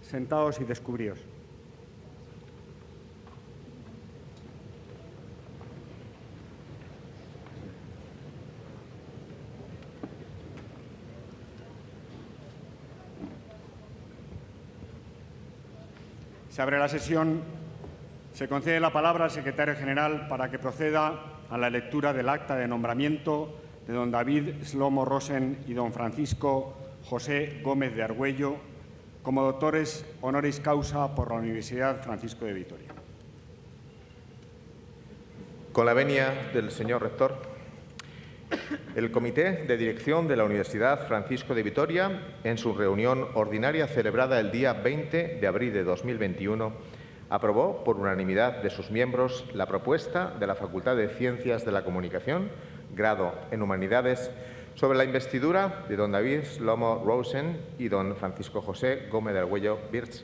Sentados y descubríos. Se abre la sesión. Se concede la palabra al secretario general para que proceda a la lectura del acta de nombramiento de don David Slomo Rosen y don Francisco José Gómez de Argüello como doctores honoris causa por la Universidad Francisco de Vitoria. Con la venia del señor rector, el Comité de Dirección de la Universidad Francisco de Vitoria, en su reunión ordinaria celebrada el día 20 de abril de 2021, aprobó por unanimidad de sus miembros la propuesta de la Facultad de Ciencias de la Comunicación, grado en Humanidades, sobre la investidura de don David Slomo Rosen y don Francisco José Gómez del Huello Birch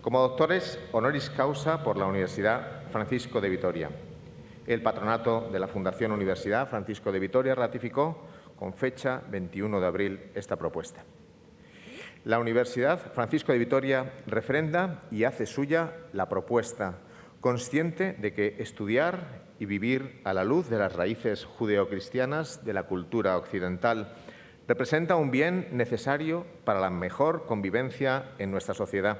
como doctores honoris causa por la Universidad Francisco de Vitoria. El patronato de la Fundación Universidad Francisco de Vitoria ratificó con fecha 21 de abril esta propuesta. La Universidad Francisco de Vitoria refrenda y hace suya la propuesta, consciente de que estudiar y vivir a la luz de las raíces judeocristianas de la cultura occidental representa un bien necesario para la mejor convivencia en nuestra sociedad.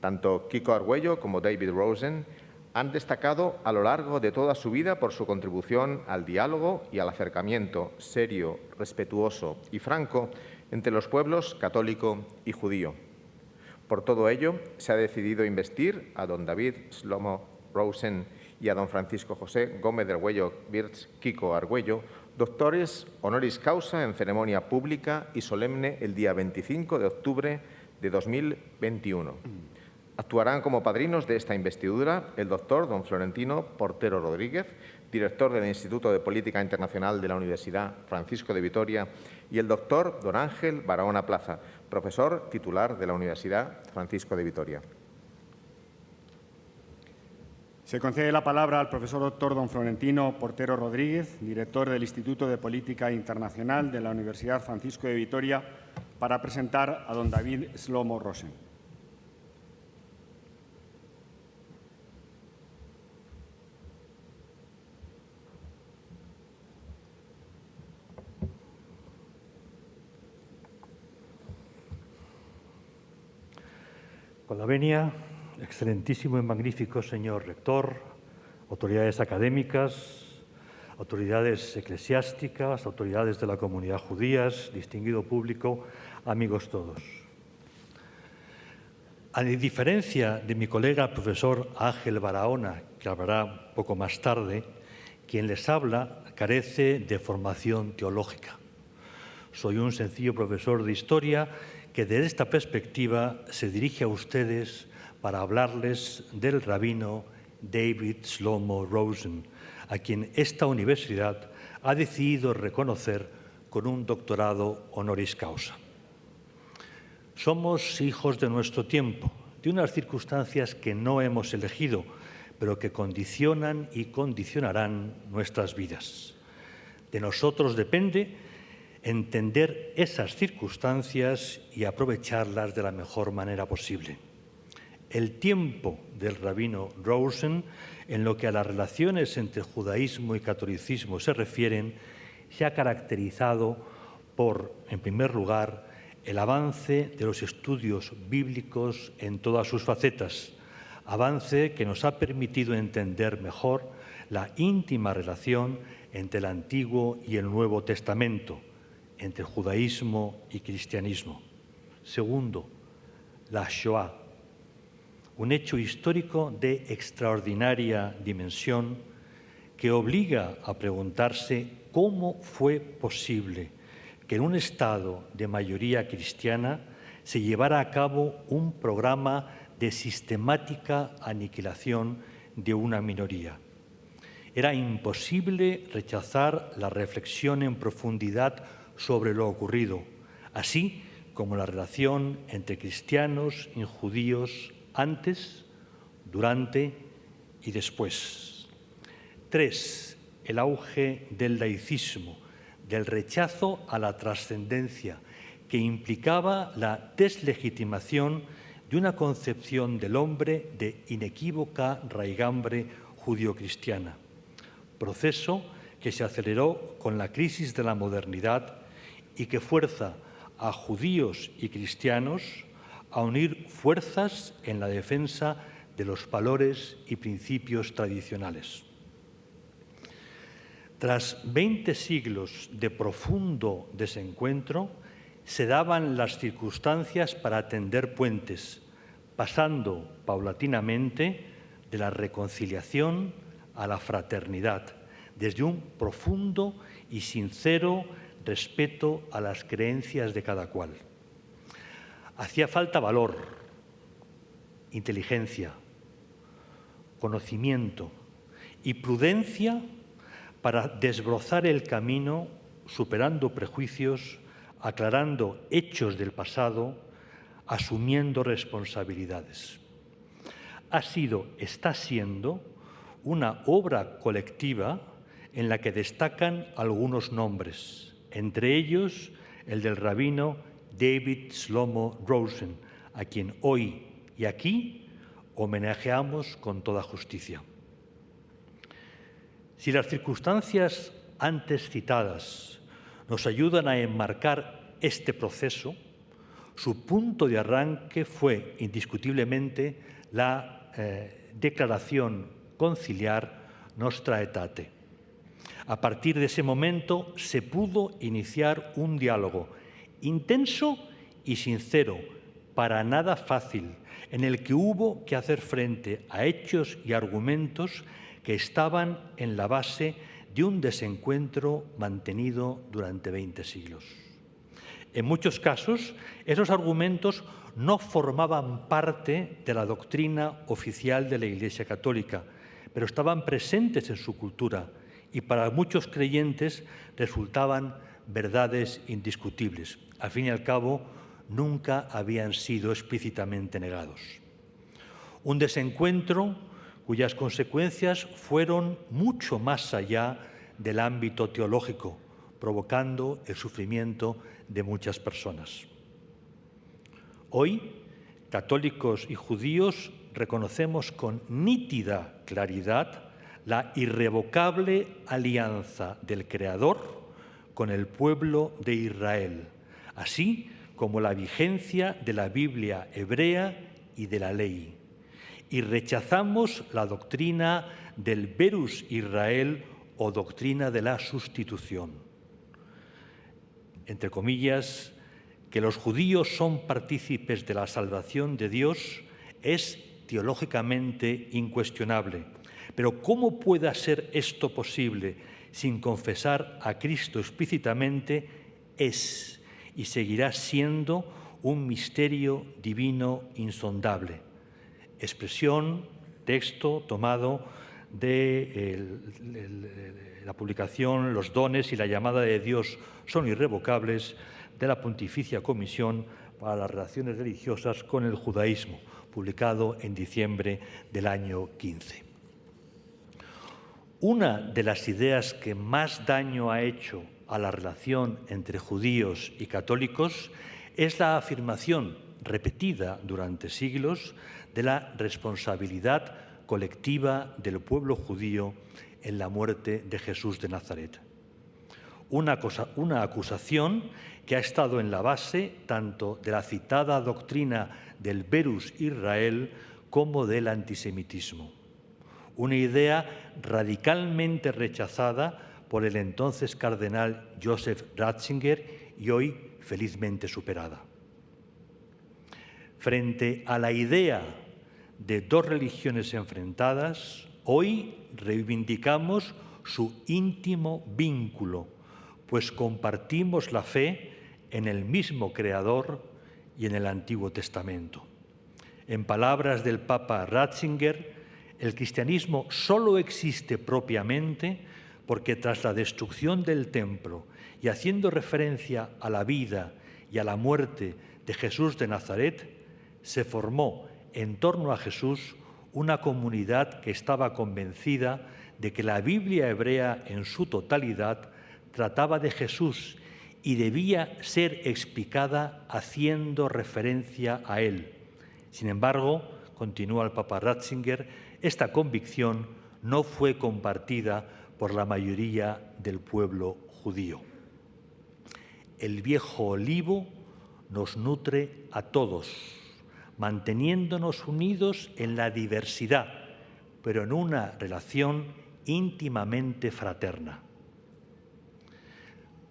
Tanto Kiko Argüello como David Rosen han destacado a lo largo de toda su vida por su contribución al diálogo y al acercamiento serio, respetuoso y franco entre los pueblos católico y judío. Por todo ello, se ha decidido investir a don David Slomo Rosen y a don Francisco José Gómez del Huello Birch Kiko Argüello, doctores honoris causa en ceremonia pública y solemne el día 25 de octubre de 2021. Actuarán como padrinos de esta investidura el doctor don Florentino Portero Rodríguez, director del Instituto de Política Internacional de la Universidad Francisco de Vitoria, y el doctor don Ángel Barahona Plaza, profesor titular de la Universidad Francisco de Vitoria. Se concede la palabra al profesor doctor don Florentino Portero Rodríguez, director del Instituto de Política Internacional de la Universidad Francisco de Vitoria, para presentar a don David Slomo Rosen. Con la excelentísimo y magnífico señor rector, autoridades académicas, autoridades eclesiásticas, autoridades de la comunidad judías, distinguido público, amigos todos. A diferencia de mi colega profesor Ángel Barahona, que hablará poco más tarde, quien les habla carece de formación teológica. Soy un sencillo profesor de historia que desde esta perspectiva se dirige a ustedes para hablarles del rabino David Slomo Rosen, a quien esta universidad ha decidido reconocer con un doctorado honoris causa. Somos hijos de nuestro tiempo, de unas circunstancias que no hemos elegido, pero que condicionan y condicionarán nuestras vidas. De nosotros depende entender esas circunstancias y aprovecharlas de la mejor manera posible. El tiempo del rabino Rosen, en lo que a las relaciones entre judaísmo y catolicismo se refieren, se ha caracterizado por, en primer lugar, el avance de los estudios bíblicos en todas sus facetas, avance que nos ha permitido entender mejor la íntima relación entre el Antiguo y el Nuevo Testamento, entre judaísmo y cristianismo. Segundo, la Shoah, un hecho histórico de extraordinaria dimensión que obliga a preguntarse cómo fue posible que en un Estado de mayoría cristiana se llevara a cabo un programa de sistemática aniquilación de una minoría. Era imposible rechazar la reflexión en profundidad sobre lo ocurrido, así como la relación entre cristianos y judíos antes, durante y después. Tres, el auge del laicismo, del rechazo a la trascendencia, que implicaba la deslegitimación de una concepción del hombre de inequívoca raigambre judio-cristiana, proceso que se aceleró con la crisis de la modernidad y que fuerza a judíos y cristianos a unir fuerzas en la defensa de los valores y principios tradicionales. Tras 20 siglos de profundo desencuentro, se daban las circunstancias para tender puentes, pasando paulatinamente de la reconciliación a la fraternidad, desde un profundo y sincero respeto a las creencias de cada cual. Hacía falta valor, inteligencia, conocimiento y prudencia para desbrozar el camino superando prejuicios, aclarando hechos del pasado, asumiendo responsabilidades. Ha sido, está siendo, una obra colectiva en la que destacan algunos nombres, entre ellos el del rabino David Slomo Rosen, a quien hoy y aquí homenajeamos con toda justicia. Si las circunstancias antes citadas nos ayudan a enmarcar este proceso, su punto de arranque fue indiscutiblemente la eh, declaración conciliar Nostra Aetate. A partir de ese momento se pudo iniciar un diálogo intenso y sincero, para nada fácil, en el que hubo que hacer frente a hechos y argumentos que estaban en la base de un desencuentro mantenido durante 20 siglos. En muchos casos, esos argumentos no formaban parte de la doctrina oficial de la Iglesia Católica, pero estaban presentes en su cultura y para muchos creyentes resultaban verdades indiscutibles. Al fin y al cabo, nunca habían sido explícitamente negados. Un desencuentro cuyas consecuencias fueron mucho más allá del ámbito teológico, provocando el sufrimiento de muchas personas. Hoy, católicos y judíos reconocemos con nítida claridad la irrevocable alianza del Creador con el pueblo de Israel, así como la vigencia de la Biblia hebrea y de la ley. Y rechazamos la doctrina del Verus Israel o doctrina de la sustitución. Entre comillas, que los judíos son partícipes de la salvación de Dios es teológicamente incuestionable. Pero ¿cómo puede ser esto posible sin confesar a Cristo explícitamente? Es y seguirá siendo un misterio divino insondable. Expresión, texto tomado de la publicación Los dones y la llamada de Dios son irrevocables de la Pontificia Comisión para las Relaciones Religiosas con el Judaísmo, publicado en diciembre del año 15. Una de las ideas que más daño ha hecho a la relación entre judíos y católicos es la afirmación repetida durante siglos de la responsabilidad colectiva del pueblo judío en la muerte de Jesús de Nazaret. Una, acusación que ha estado en la base tanto de la citada doctrina del Verus Israel como del antisemitismo. Una idea radicalmente rechazada por el entonces cardenal Joseph Ratzinger y hoy felizmente superada. Frente a la idea de dos religiones enfrentadas, hoy reivindicamos su íntimo vínculo, pues compartimos la fe en el mismo Creador y en el Antiguo Testamento. En palabras del Papa Ratzinger, el cristianismo solo existe propiamente porque tras la destrucción del templo y haciendo referencia a la vida y a la muerte de Jesús de Nazaret, se formó en torno a Jesús una comunidad que estaba convencida de que la Biblia hebrea en su totalidad trataba de Jesús y debía ser explicada haciendo referencia a él. Sin embargo, continúa el Papa Ratzinger, esta convicción no fue compartida por la mayoría del pueblo judío. El viejo olivo nos nutre a todos, manteniéndonos unidos en la diversidad, pero en una relación íntimamente fraterna.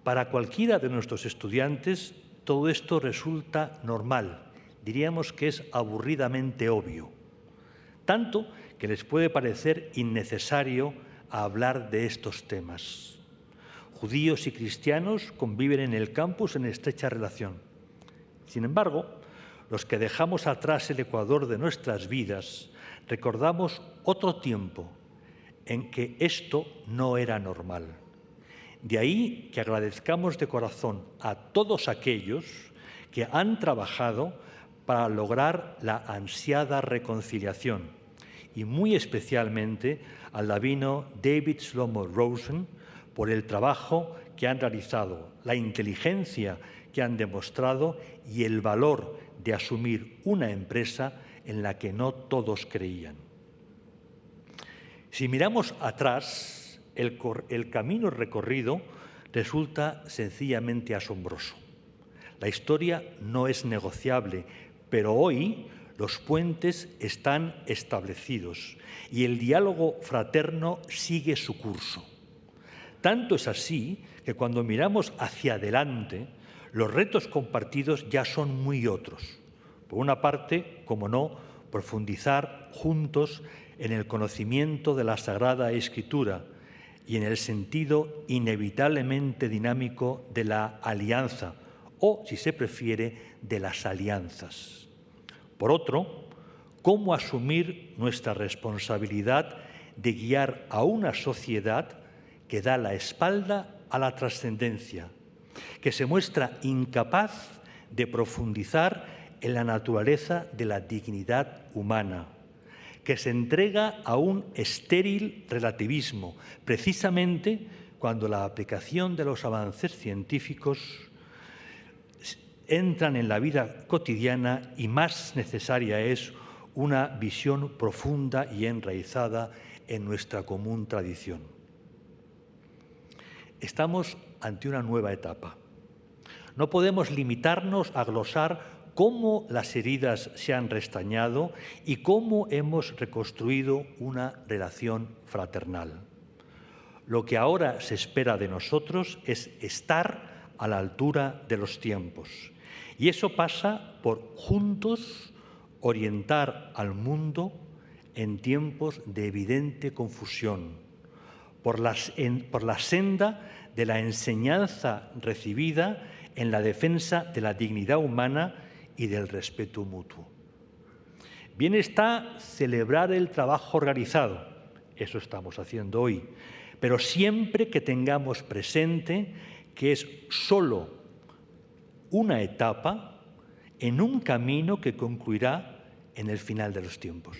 Para cualquiera de nuestros estudiantes, todo esto resulta normal, diríamos que es aburridamente obvio, tanto que les puede parecer innecesario hablar de estos temas. Judíos y cristianos conviven en el campus en estrecha relación. Sin embargo, los que dejamos atrás el Ecuador de nuestras vidas, recordamos otro tiempo en que esto no era normal. De ahí que agradezcamos de corazón a todos aquellos que han trabajado para lograr la ansiada reconciliación y muy especialmente al lavino David Slomo Rosen por el trabajo que han realizado, la inteligencia que han demostrado y el valor de asumir una empresa en la que no todos creían. Si miramos atrás, el, el camino recorrido resulta sencillamente asombroso. La historia no es negociable, pero hoy los puentes están establecidos y el diálogo fraterno sigue su curso. Tanto es así que cuando miramos hacia adelante, los retos compartidos ya son muy otros. Por una parte, como no, profundizar juntos en el conocimiento de la Sagrada Escritura y en el sentido inevitablemente dinámico de la alianza, o, si se prefiere, de las alianzas. Por otro, cómo asumir nuestra responsabilidad de guiar a una sociedad que da la espalda a la trascendencia, que se muestra incapaz de profundizar en la naturaleza de la dignidad humana, que se entrega a un estéril relativismo, precisamente cuando la aplicación de los avances científicos entran en la vida cotidiana y más necesaria es una visión profunda y enraizada en nuestra común tradición. Estamos ante una nueva etapa. No podemos limitarnos a glosar cómo las heridas se han restañado y cómo hemos reconstruido una relación fraternal. Lo que ahora se espera de nosotros es estar a la altura de los tiempos y eso pasa por juntos orientar al mundo en tiempos de evidente confusión, por, la senda de la enseñanza recibida en la defensa de la dignidad humana y del respeto mutuo. Bien está celebrar el trabajo realizado, eso estamos haciendo hoy, pero siempre que tengamos presente que es solo una etapa en un camino que concluirá en el final de los tiempos.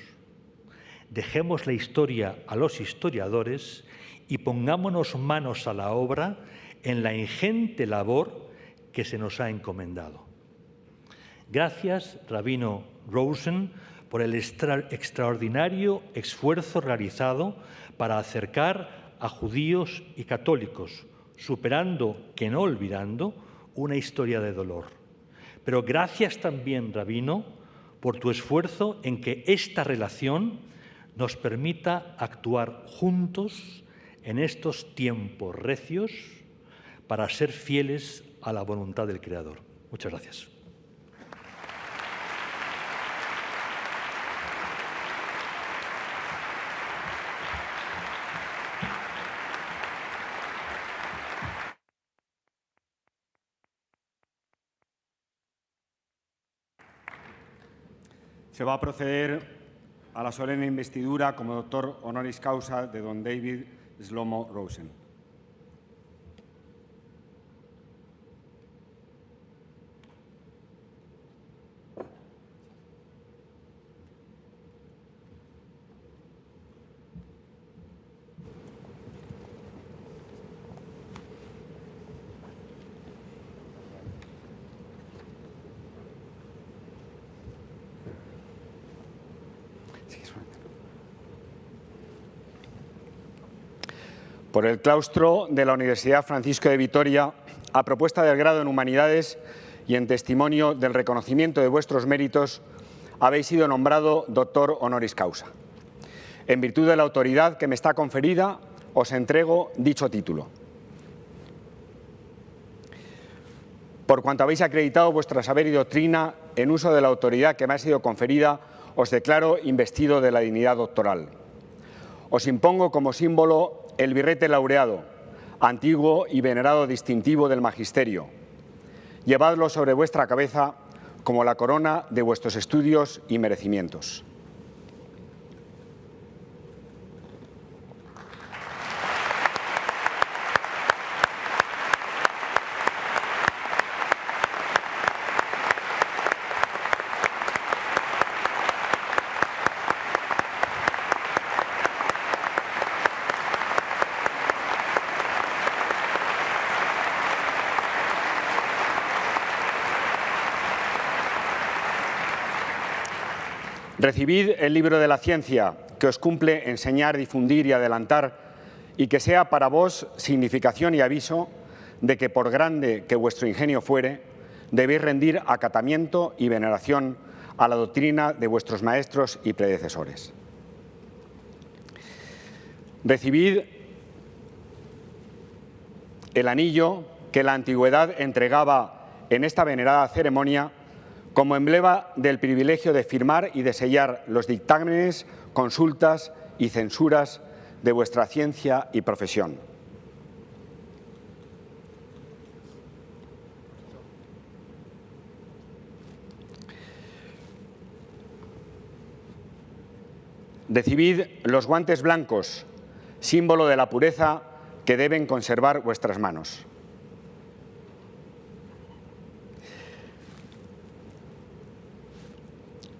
Dejemos la historia a los historiadores y pongámonos manos a la obra en la ingente labor que se nos ha encomendado. Gracias, Rabino Rosen, por el extraordinario esfuerzo realizado para acercar a judíos y católicos, superando, que no olvidando, una historia de dolor. Pero gracias también, Rabino, por tu esfuerzo en que esta relación nos permita actuar juntos en estos tiempos recios para ser fieles a la voluntad del Creador. Muchas gracias. Se va a proceder a la solemne investidura como doctor honoris causa de don David Slomo Rosen. Por el claustro de la Universidad Francisco de Vitoria, a propuesta del grado en Humanidades y en testimonio del reconocimiento de vuestros méritos, habéis sido nombrado doctor honoris causa. En virtud de la autoridad que me está conferida, os entrego dicho título. Por cuanto habéis acreditado vuestra saber y doctrina en uso de la autoridad que me ha sido conferida, os declaro investido de la dignidad doctoral. Os impongo como símbolo el birrete laureado, antiguo y venerado distintivo del magisterio. Llevadlo sobre vuestra cabeza como la corona de vuestros estudios y merecimientos. Recibid el libro de la ciencia que os cumple enseñar, difundir y adelantar y que sea para vos significación y aviso de que por grande que vuestro ingenio fuere, debéis rendir acatamiento y veneración a la doctrina de vuestros maestros y predecesores. Recibid el anillo que la antigüedad entregaba en esta venerada ceremonia como emblema del privilegio de firmar y de sellar los dictámenes, consultas y censuras de vuestra ciencia y profesión. Recibid los guantes blancos, símbolo de la pureza que deben conservar vuestras manos.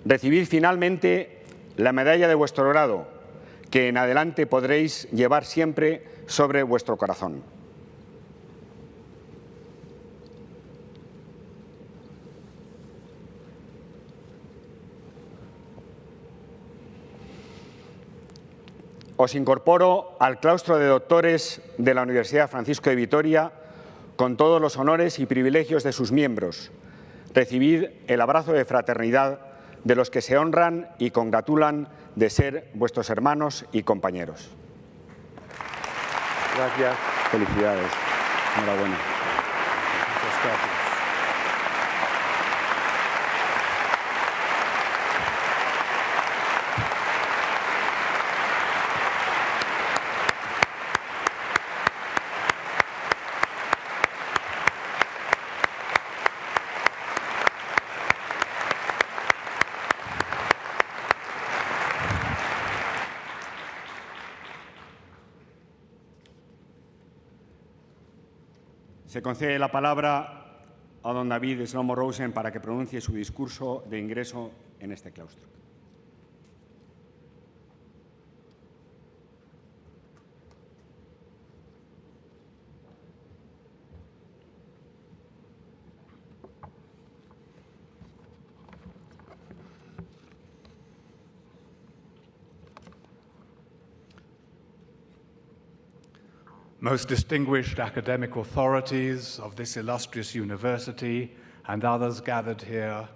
Recibid finalmente la medalla de vuestro grado, que en adelante podréis llevar siempre sobre vuestro corazón. Os incorporo al claustro de doctores de la Universidad Francisco de Vitoria con todos los honores y privilegios de sus miembros. Recibid el abrazo de fraternidad de los que se honran y congratulan de ser vuestros hermanos y compañeros. Gracias. Felicidades. Enhorabuena. Muchas gracias. Concede la palabra a don David Slomo Rosen para que pronuncie su discurso de ingreso en este claustro. Most distinguished academic authorities of this illustrious university and others gathered here,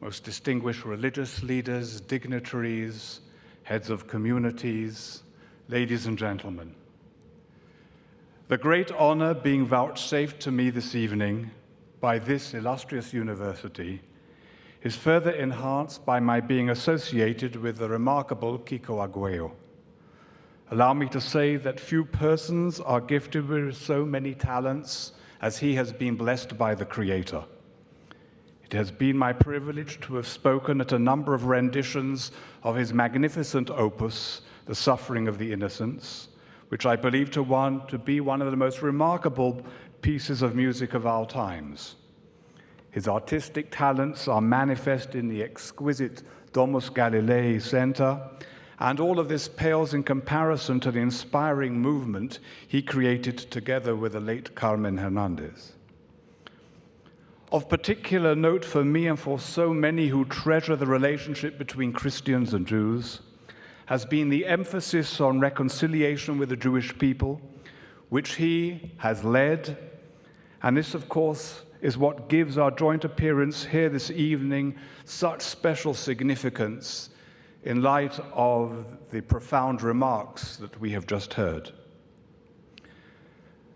most distinguished religious leaders, dignitaries, heads of communities, ladies and gentlemen. The great honor being vouchsafed to me this evening by this illustrious university is further enhanced by my being associated with the remarkable Kiko Aguayo. Allow me to say that few persons are gifted with so many talents as he has been blessed by the Creator. It has been my privilege to have spoken at a number of renditions of his magnificent opus, The Suffering of the Innocents, which I believe to, one, to be one of the most remarkable pieces of music of our times. His artistic talents are manifest in the exquisite Domus Galilei Center, and all of this pales in comparison to the inspiring movement he created together with the late Carmen Hernandez. Of particular note for me and for so many who treasure the relationship between Christians and Jews has been the emphasis on reconciliation with the Jewish people, which he has led. And this, of course, is what gives our joint appearance here this evening such special significance in light of the profound remarks that we have just heard.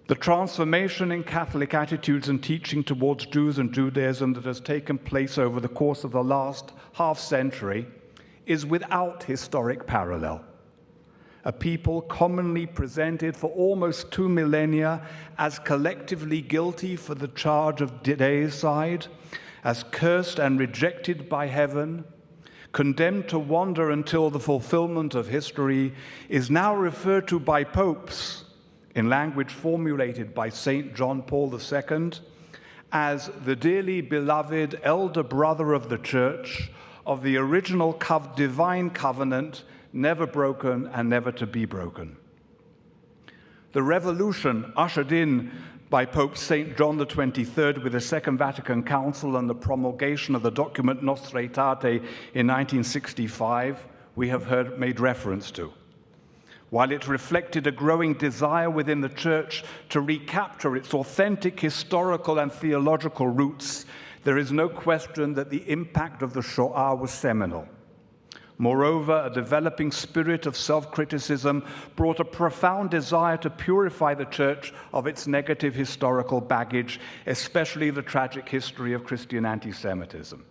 The transformation in Catholic attitudes and teaching towards Jews and Judaism that has taken place over the course of the last half century is without historic parallel. A people commonly presented for almost two millennia as collectively guilty for the charge of deicide, as cursed and rejected by heaven, condemned to wander until the fulfillment of history, is now referred to by popes in language formulated by St. John Paul II as the dearly beloved elder brother of the church of the original divine covenant, never broken and never to be broken. The revolution ushered in by Pope St. John the 23rd with the Second Vatican Council and the promulgation of the document Nostra Aetate in 1965, we have heard made reference to while it reflected a growing desire within the church to recapture its authentic historical and theological roots, there is no question that the impact of the Shoah was seminal. Moreover, a developing spirit of self criticism brought a profound desire to purify the church of its negative historical baggage, especially the tragic history of Christian anti Semitism.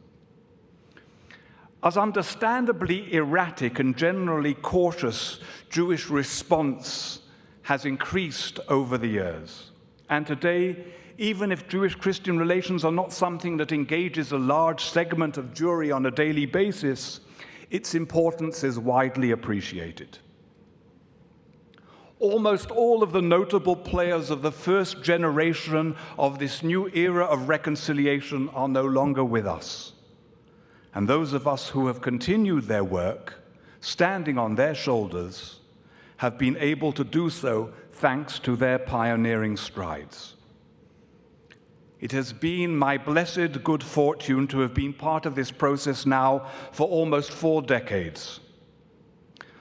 As understandably erratic and generally cautious Jewish response has increased over the years. And today, even if Jewish Christian relations are not something that engages a large segment of Jewry on a daily basis, its importance is widely appreciated. Almost all of the notable players of the first generation of this new era of reconciliation are no longer with us. And those of us who have continued their work, standing on their shoulders, have been able to do so thanks to their pioneering strides. It has been my blessed good fortune to have been part of this process now for almost four decades.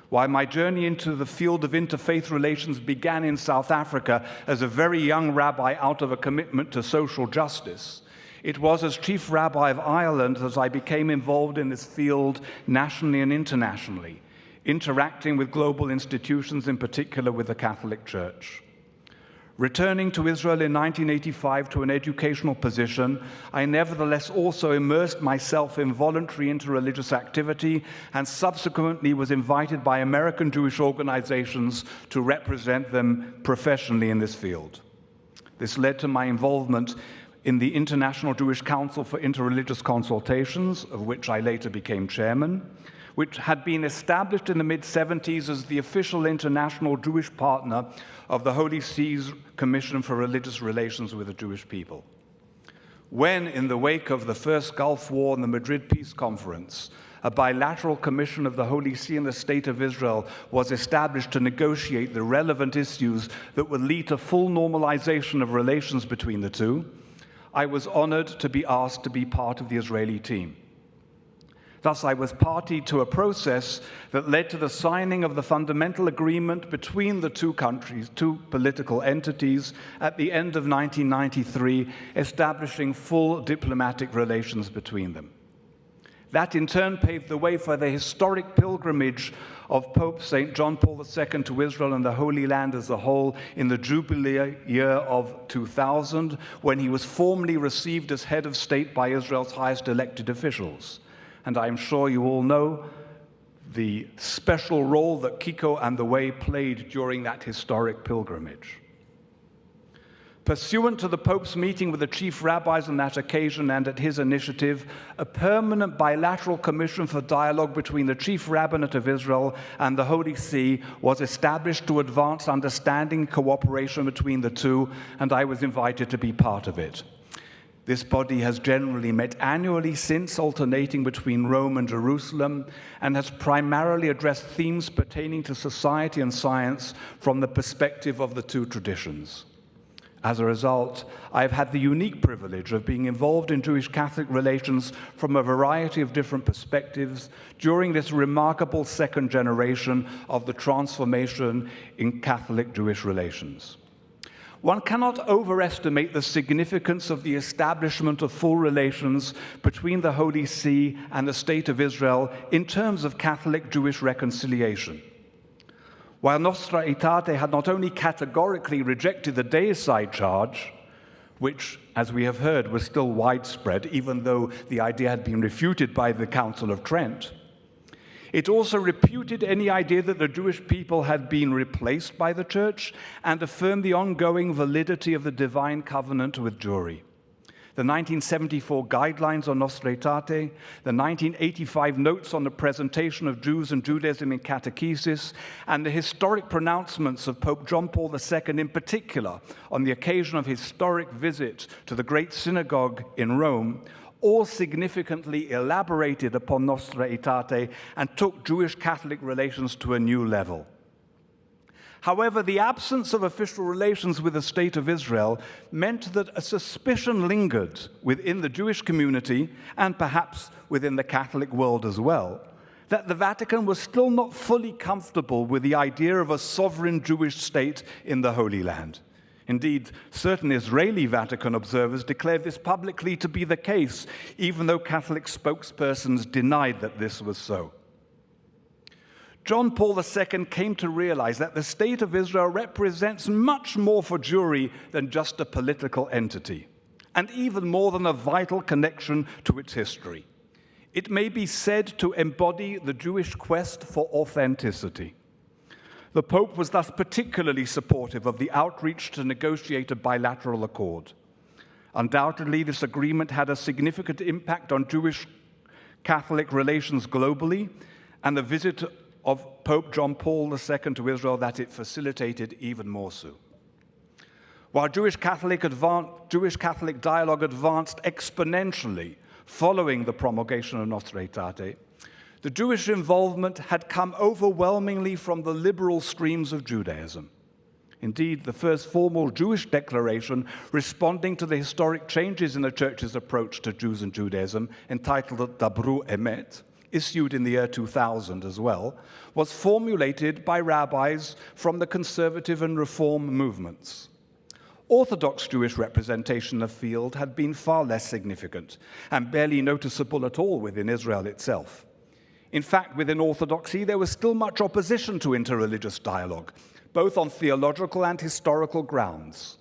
While my journey into the field of interfaith relations began in South Africa as a very young rabbi out of a commitment to social justice, it was as Chief Rabbi of Ireland that I became involved in this field nationally and internationally, interacting with global institutions, in particular with the Catholic Church. Returning to Israel in 1985 to an educational position, I nevertheless also immersed myself in voluntary interreligious activity and subsequently was invited by American Jewish organizations to represent them professionally in this field. This led to my involvement in the International Jewish Council for Interreligious Consultations, of which I later became chairman, which had been established in the mid 70s as the official international Jewish partner of the Holy See's Commission for Religious Relations with the Jewish people. When, in the wake of the First Gulf War and the Madrid Peace Conference, a bilateral commission of the Holy See and the State of Israel was established to negotiate the relevant issues that would lead to full normalization of relations between the two, I was honored to be asked to be part of the Israeli team. Thus, I was party to a process that led to the signing of the fundamental agreement between the two countries, two political entities, at the end of 1993, establishing full diplomatic relations between them. That in turn paved the way for the historic pilgrimage of Pope St. John Paul II to Israel and the Holy Land as a whole in the Jubilee year of 2000, when he was formally received as head of state by Israel's highest elected officials and I'm sure you all know the special role that Kiko and the Way played during that historic pilgrimage. Pursuant to the Pope's meeting with the chief rabbis on that occasion and at his initiative, a permanent bilateral commission for dialogue between the chief rabbinate of Israel and the Holy See was established to advance understanding and cooperation between the two, and I was invited to be part of it. This body has generally met annually since, alternating between Rome and Jerusalem, and has primarily addressed themes pertaining to society and science from the perspective of the two traditions. As a result, I've had the unique privilege of being involved in Jewish Catholic relations from a variety of different perspectives during this remarkable second generation of the transformation in Catholic Jewish relations. One cannot overestimate the significance of the establishment of full relations between the Holy See and the State of Israel in terms of Catholic Jewish reconciliation. While Nostra Aetate had not only categorically rejected the deicide charge, which, as we have heard, was still widespread, even though the idea had been refuted by the Council of Trent, it also reputed any idea that the Jewish people had been replaced by the church and affirmed the ongoing validity of the divine covenant with Jewry. The 1974 Guidelines on Nostra Aetate, the 1985 Notes on the Presentation of Jews and Judaism in Catechesis, and the historic pronouncements of Pope John Paul II in particular on the occasion of his historic visit to the Great Synagogue in Rome all significantly elaborated upon Nostra Aetate and took Jewish Catholic relations to a new level. However, the absence of official relations with the State of Israel meant that a suspicion lingered within the Jewish community and perhaps within the Catholic world as well that the Vatican was still not fully comfortable with the idea of a sovereign Jewish state in the Holy Land. Indeed, certain Israeli Vatican observers declared this publicly to be the case, even though Catholic spokespersons denied that this was so. John Paul II came to realize that the state of Israel represents much more for Jewry than just a political entity, and even more than a vital connection to its history. It may be said to embody the Jewish quest for authenticity. The Pope was thus particularly supportive of the outreach to negotiate a bilateral accord. Undoubtedly, this agreement had a significant impact on Jewish Catholic relations globally, and the visit of Pope John Paul II to Israel that it facilitated even more so. While Jewish Catholic, Jewish Catholic dialogue advanced exponentially following the promulgation of Nostra Aetate, the Jewish involvement had come overwhelmingly from the liberal streams of Judaism. Indeed, the first formal Jewish declaration responding to the historic changes in the church's approach to Jews and Judaism, entitled Dabru Emet, issued in the year 2000 as well, was formulated by rabbis from the conservative and reform movements. Orthodox Jewish representation in the field had been far less significant and barely noticeable at all within Israel itself. In fact, within Orthodoxy, there was still much opposition to interreligious dialogue, both on theological and historical grounds.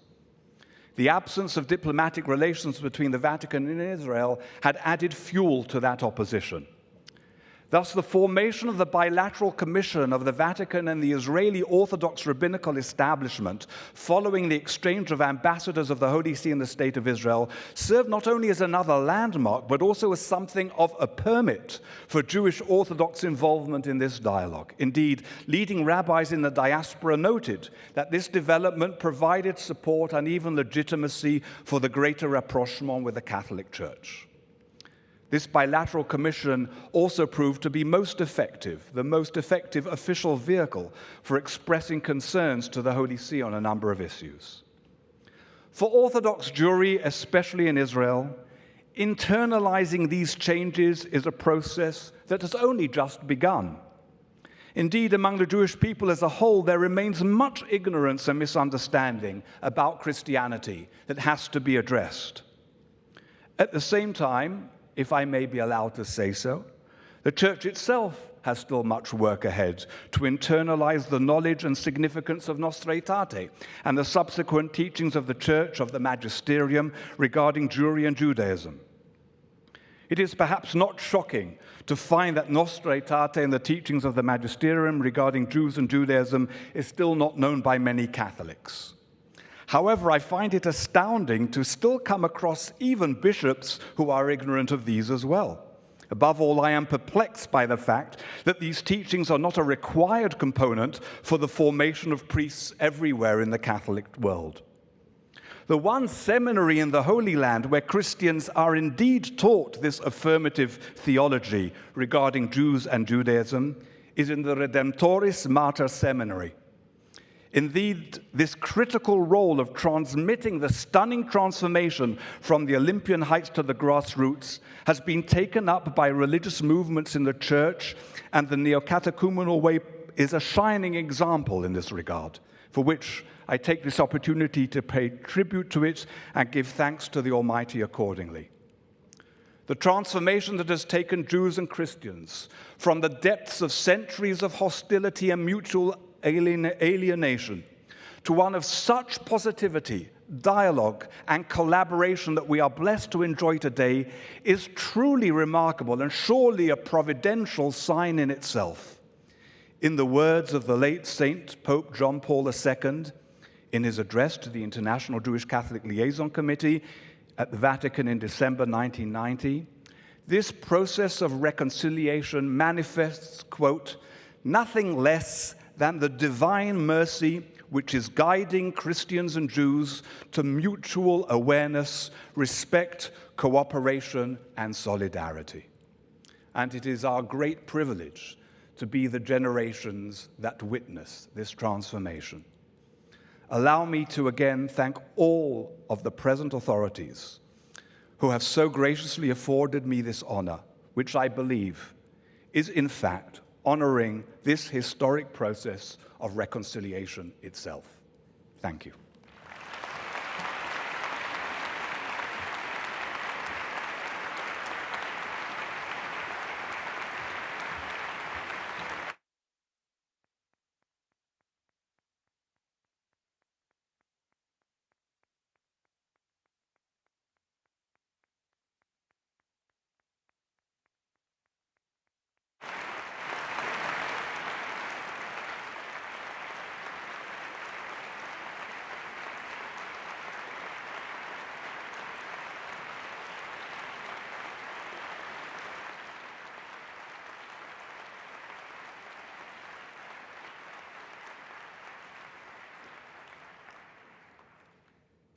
The absence of diplomatic relations between the Vatican and Israel had added fuel to that opposition. Thus, the formation of the bilateral commission of the Vatican and the Israeli Orthodox rabbinical establishment, following the exchange of ambassadors of the Holy See and the State of Israel, served not only as another landmark, but also as something of a permit for Jewish Orthodox involvement in this dialogue. Indeed, leading rabbis in the diaspora noted that this development provided support and even legitimacy for the greater rapprochement with the Catholic Church. This bilateral commission also proved to be most effective, the most effective official vehicle for expressing concerns to the Holy See on a number of issues. For Orthodox Jewry, especially in Israel, internalizing these changes is a process that has only just begun. Indeed, among the Jewish people as a whole, there remains much ignorance and misunderstanding about Christianity that has to be addressed. At the same time, if I may be allowed to say so, the church itself has still much work ahead to internalize the knowledge and significance of Nostra Aetate and the subsequent teachings of the church, of the magisterium regarding Jewry and Judaism. It is perhaps not shocking to find that Nostra Aetate and the teachings of the magisterium regarding Jews and Judaism is still not known by many Catholics. However, I find it astounding to still come across even bishops who are ignorant of these as well. Above all, I am perplexed by the fact that these teachings are not a required component for the formation of priests everywhere in the Catholic world. The one seminary in the Holy Land where Christians are indeed taught this affirmative theology regarding Jews and Judaism is in the Redemptoris Mater Seminary. Indeed, this critical role of transmitting the stunning transformation from the Olympian heights to the grassroots has been taken up by religious movements in the church, and the Neocatechumenal Way is a shining example in this regard, for which I take this opportunity to pay tribute to it and give thanks to the Almighty accordingly. The transformation that has taken Jews and Christians from the depths of centuries of hostility and mutual alienation to one of such positivity, dialogue, and collaboration that we are blessed to enjoy today is truly remarkable and surely a providential sign in itself. In the words of the late Saint Pope John Paul II, in his address to the International Jewish Catholic Liaison Committee at the Vatican in December 1990, this process of reconciliation manifests, quote, nothing less than the divine mercy which is guiding Christians and Jews to mutual awareness, respect, cooperation, and solidarity. And it is our great privilege to be the generations that witness this transformation. Allow me to again thank all of the present authorities who have so graciously afforded me this honor, which I believe is in fact honoring this historic process of reconciliation itself. Thank you.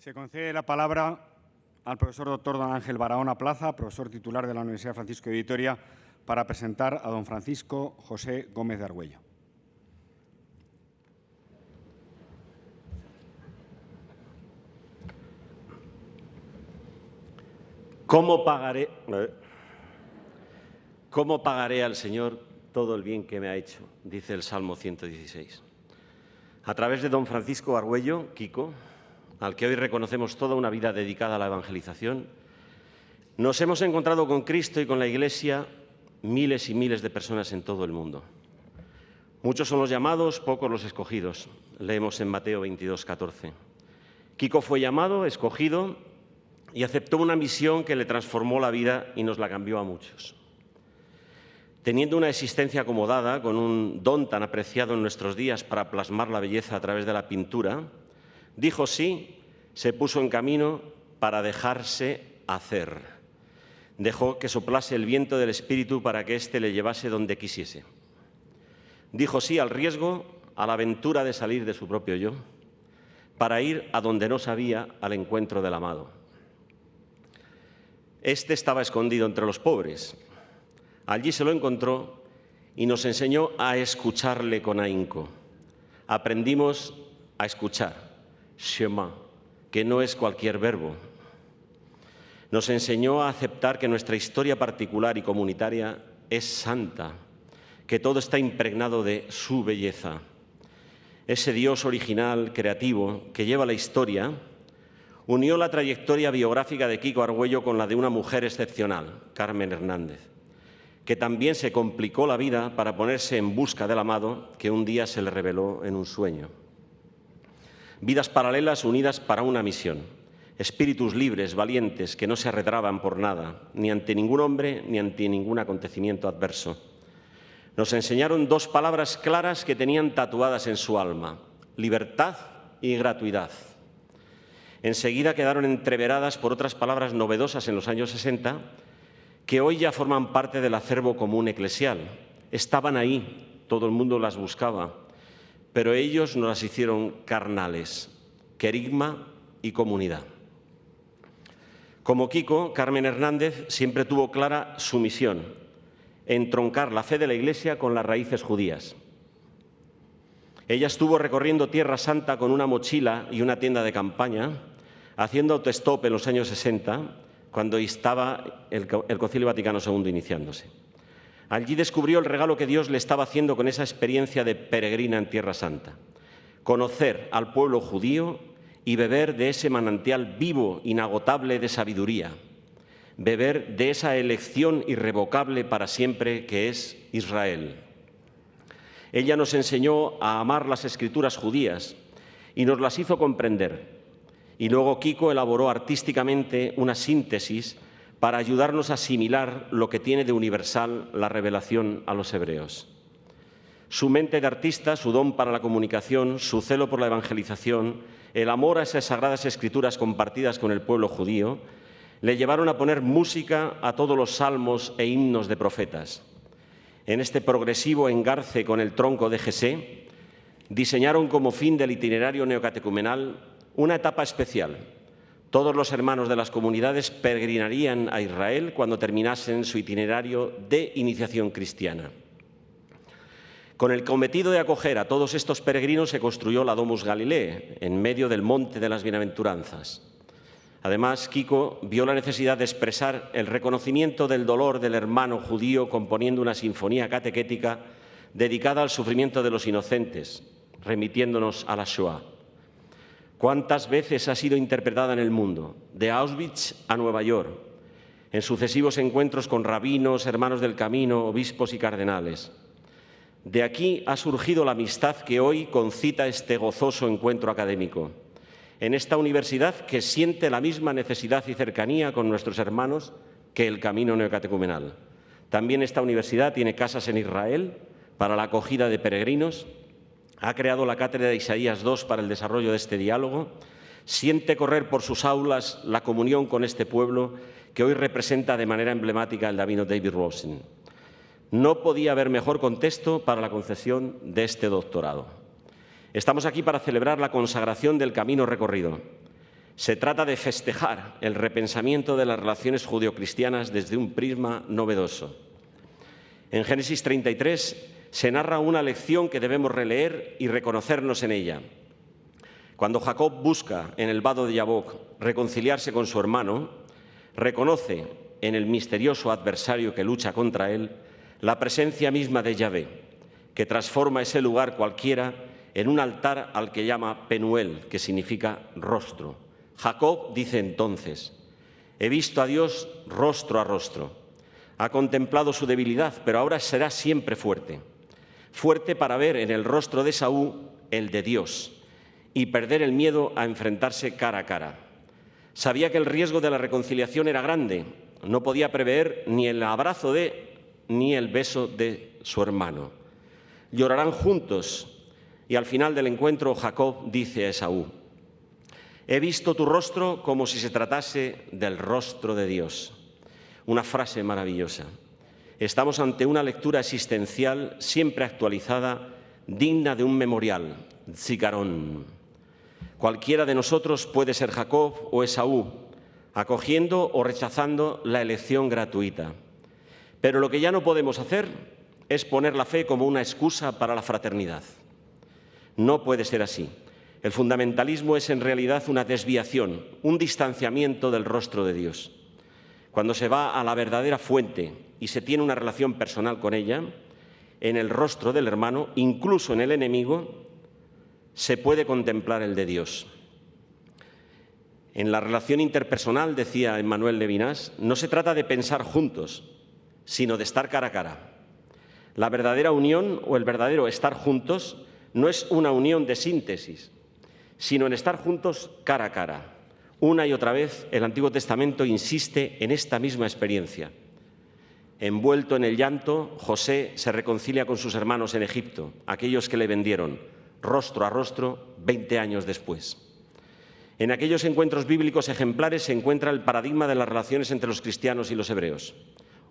Se concede la palabra al profesor doctor don Ángel Barahona Plaza, profesor titular de la Universidad Francisco de Vitoria, para presentar a don Francisco José Gómez de Argüello. ¿Cómo pagaré, ¿Cómo pagaré al Señor todo el bien que me ha hecho? Dice el Salmo 116. A través de don Francisco Argüello, Kiko, al que hoy reconocemos toda una vida dedicada a la evangelización, nos hemos encontrado con Cristo y con la Iglesia miles y miles de personas en todo el mundo. Muchos son los llamados, pocos los escogidos. Leemos en Mateo 22, 14. Kiko fue llamado, escogido y aceptó una misión que le transformó la vida y nos la cambió a muchos. Teniendo una existencia acomodada, con un don tan apreciado en nuestros días para plasmar la belleza a través de la pintura, Dijo sí, se puso en camino para dejarse hacer. Dejó que soplase el viento del Espíritu para que éste le llevase donde quisiese. Dijo sí al riesgo, a la aventura de salir de su propio yo, para ir a donde no sabía al encuentro del amado. Este estaba escondido entre los pobres. Allí se lo encontró y nos enseñó a escucharle con ahínco. Aprendimos a escuchar Shema, que no es cualquier verbo. Nos enseñó a aceptar que nuestra historia particular y comunitaria es santa, que todo está impregnado de su belleza. Ese Dios original, creativo, que lleva la historia, unió la trayectoria biográfica de Kiko Argüello con la de una mujer excepcional, Carmen Hernández, que también se complicó la vida para ponerse en busca del amado que un día se le reveló en un sueño. Vidas paralelas unidas para una misión, espíritus libres, valientes, que no se arredraban por nada, ni ante ningún hombre ni ante ningún acontecimiento adverso. Nos enseñaron dos palabras claras que tenían tatuadas en su alma, libertad y gratuidad. Enseguida quedaron entreveradas por otras palabras novedosas en los años 60 que hoy ya forman parte del acervo común eclesial. Estaban ahí, todo el mundo las buscaba, pero ellos no las hicieron carnales, querigma y comunidad. Como Kiko, Carmen Hernández siempre tuvo clara su misión, entroncar la fe de la Iglesia con las raíces judías. Ella estuvo recorriendo Tierra Santa con una mochila y una tienda de campaña, haciendo autostop en los años 60, cuando estaba el Concilio Vaticano II iniciándose. Allí descubrió el regalo que Dios le estaba haciendo con esa experiencia de peregrina en Tierra Santa. Conocer al pueblo judío y beber de ese manantial vivo, inagotable de sabiduría, beber de esa elección irrevocable para siempre que es Israel. Ella nos enseñó a amar las escrituras judías y nos las hizo comprender. Y luego Kiko elaboró artísticamente una síntesis para ayudarnos a asimilar lo que tiene de universal la revelación a los hebreos. Su mente de artista, su don para la comunicación, su celo por la evangelización, el amor a esas sagradas escrituras compartidas con el pueblo judío, le llevaron a poner música a todos los salmos e himnos de profetas. En este progresivo engarce con el tronco de Jesé, diseñaron como fin del itinerario neocatecumenal una etapa especial. Todos los hermanos de las comunidades peregrinarían a Israel cuando terminasen su itinerario de iniciación cristiana. Con el cometido de acoger a todos estos peregrinos se construyó la Domus Galilei, en medio del monte de las bienaventuranzas. Además, Kiko vio la necesidad de expresar el reconocimiento del dolor del hermano judío componiendo una sinfonía catequética dedicada al sufrimiento de los inocentes, remitiéndonos a la Shoah. ¿Cuántas veces ha sido interpretada en el mundo? De Auschwitz a Nueva York, en sucesivos encuentros con rabinos, hermanos del camino, obispos y cardenales. De aquí ha surgido la amistad que hoy concita este gozoso encuentro académico en esta universidad que siente la misma necesidad y cercanía con nuestros hermanos que el camino neocatecumenal. También esta universidad tiene casas en Israel para la acogida de peregrinos, ha creado la cátedra de Isaías II para el desarrollo de este diálogo, siente correr por sus aulas la comunión con este pueblo que hoy representa de manera emblemática el Davino David Rosen. No podía haber mejor contexto para la concesión de este doctorado. Estamos aquí para celebrar la consagración del camino recorrido. Se trata de festejar el repensamiento de las relaciones judio-cristianas desde un prisma novedoso. En Génesis 33 se narra una lección que debemos releer y reconocernos en ella. Cuando Jacob busca en el vado de Yabok reconciliarse con su hermano, reconoce en el misterioso adversario que lucha contra él la presencia misma de Yahvé, que transforma ese lugar cualquiera en un altar al que llama Penuel, que significa rostro. Jacob dice entonces, he visto a Dios rostro a rostro. Ha contemplado su debilidad, pero ahora será siempre fuerte. Fuerte para ver en el rostro de Saúl el de Dios y perder el miedo a enfrentarse cara a cara. Sabía que el riesgo de la reconciliación era grande. No podía prever ni el abrazo de ni el beso de su hermano. Llorarán juntos y al final del encuentro Jacob dice a Esaú, he visto tu rostro como si se tratase del rostro de Dios. Una frase maravillosa. Estamos ante una lectura existencial siempre actualizada, digna de un memorial, Zicarón. Cualquiera de nosotros puede ser Jacob o Esaú, acogiendo o rechazando la elección gratuita. Pero lo que ya no podemos hacer es poner la fe como una excusa para la fraternidad. No puede ser así. El fundamentalismo es en realidad una desviación, un distanciamiento del rostro de Dios. cuando se va a la verdadera fuente y se tiene una relación personal con ella, en el rostro del hermano, incluso en el enemigo, se puede contemplar el de Dios. En la relación interpersonal, decía Emmanuel Levinas, no se trata de pensar juntos, sino de estar cara a cara. La verdadera unión o el verdadero estar juntos no es una unión de síntesis, sino en estar juntos cara a cara. Una y otra vez el Antiguo Testamento insiste en esta misma experiencia. Envuelto en el llanto, José se reconcilia con sus hermanos en Egipto, aquellos que le vendieron, rostro a rostro, 20 años después. En aquellos encuentros bíblicos ejemplares se encuentra el paradigma de las relaciones entre los cristianos y los hebreos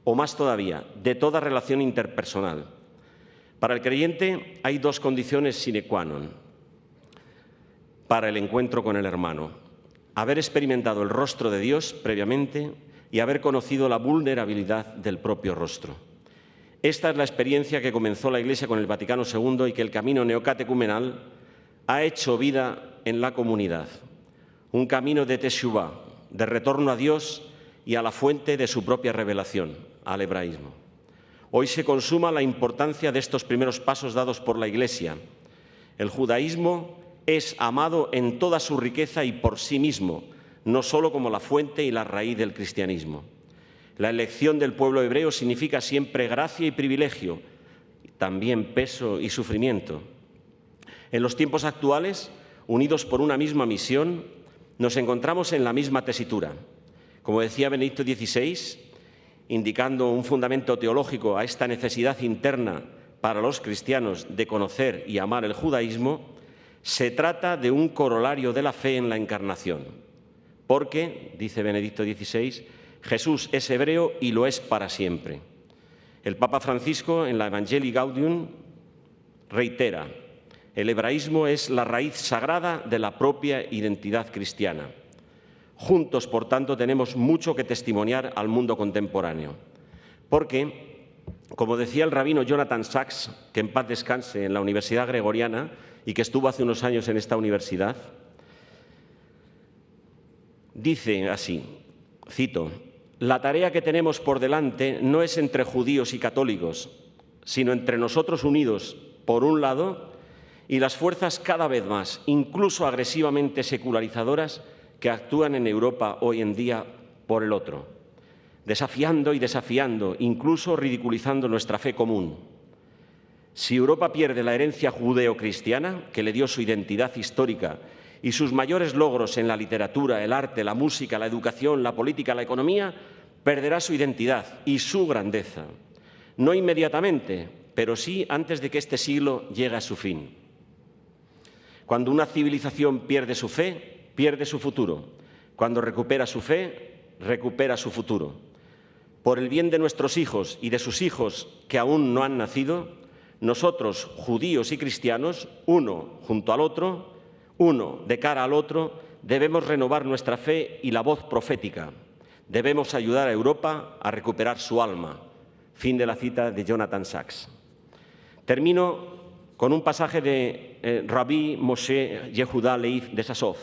o más todavía, de toda relación interpersonal. Para el creyente hay dos condiciones sine qua non para el encuentro con el hermano. Haber experimentado el rostro de Dios previamente y haber conocido la vulnerabilidad del propio rostro. Esta es la experiencia que comenzó la Iglesia con el Vaticano II y que el camino neocatecumenal ha hecho vida en la comunidad. Un camino de Teshuvah, de retorno a Dios y a la fuente de su propia revelación, al hebraísmo. Hoy se consuma la importancia de estos primeros pasos dados por la Iglesia. El judaísmo es amado en toda su riqueza y por sí mismo, no solo como la fuente y la raíz del cristianismo. La elección del pueblo hebreo significa siempre gracia y privilegio, también peso y sufrimiento. En los tiempos actuales, unidos por una misma misión, nos encontramos en la misma tesitura. Como decía Benedicto XVI, indicando un fundamento teológico a esta necesidad interna para los cristianos de conocer y amar el judaísmo, se trata de un corolario de la fe en la encarnación. Porque, dice Benedicto XVI, Jesús es hebreo y lo es para siempre. El Papa Francisco en la Evangelii Gaudium reitera, el hebraísmo es la raíz sagrada de la propia identidad cristiana. Juntos, por tanto, tenemos mucho que testimoniar al mundo contemporáneo. Porque, como decía el rabino Jonathan Sachs, que en paz descanse en la Universidad Gregoriana y que estuvo hace unos años en esta universidad, dice así, cito, la tarea que tenemos por delante no es entre judíos y católicos, sino entre nosotros unidos, por un lado, y las fuerzas cada vez más, incluso agresivamente secularizadoras, que actúan en Europa hoy en día por el otro, desafiando y desafiando, incluso ridiculizando nuestra fe común. Si Europa pierde la herencia judeo-cristiana, que le dio su identidad histórica y sus mayores logros en la literatura, el arte, la música, la educación, la política, la economía, perderá su identidad y su grandeza. No inmediatamente, pero sí antes de que este siglo llegue a su fin. Cuando una civilización pierde su fe, pierde su futuro. Cuando recupera su fe, recupera su futuro. Por el bien de nuestros hijos y de sus hijos que aún no han nacido, nosotros, judíos y cristianos, uno junto al otro, uno de cara al otro, debemos renovar nuestra fe y la voz profética. Debemos ayudar a Europa a recuperar su alma. Fin de la cita de Jonathan Sachs. Termino con un pasaje de eh, Rabbi Moshe Yehuda Leif de Sasov,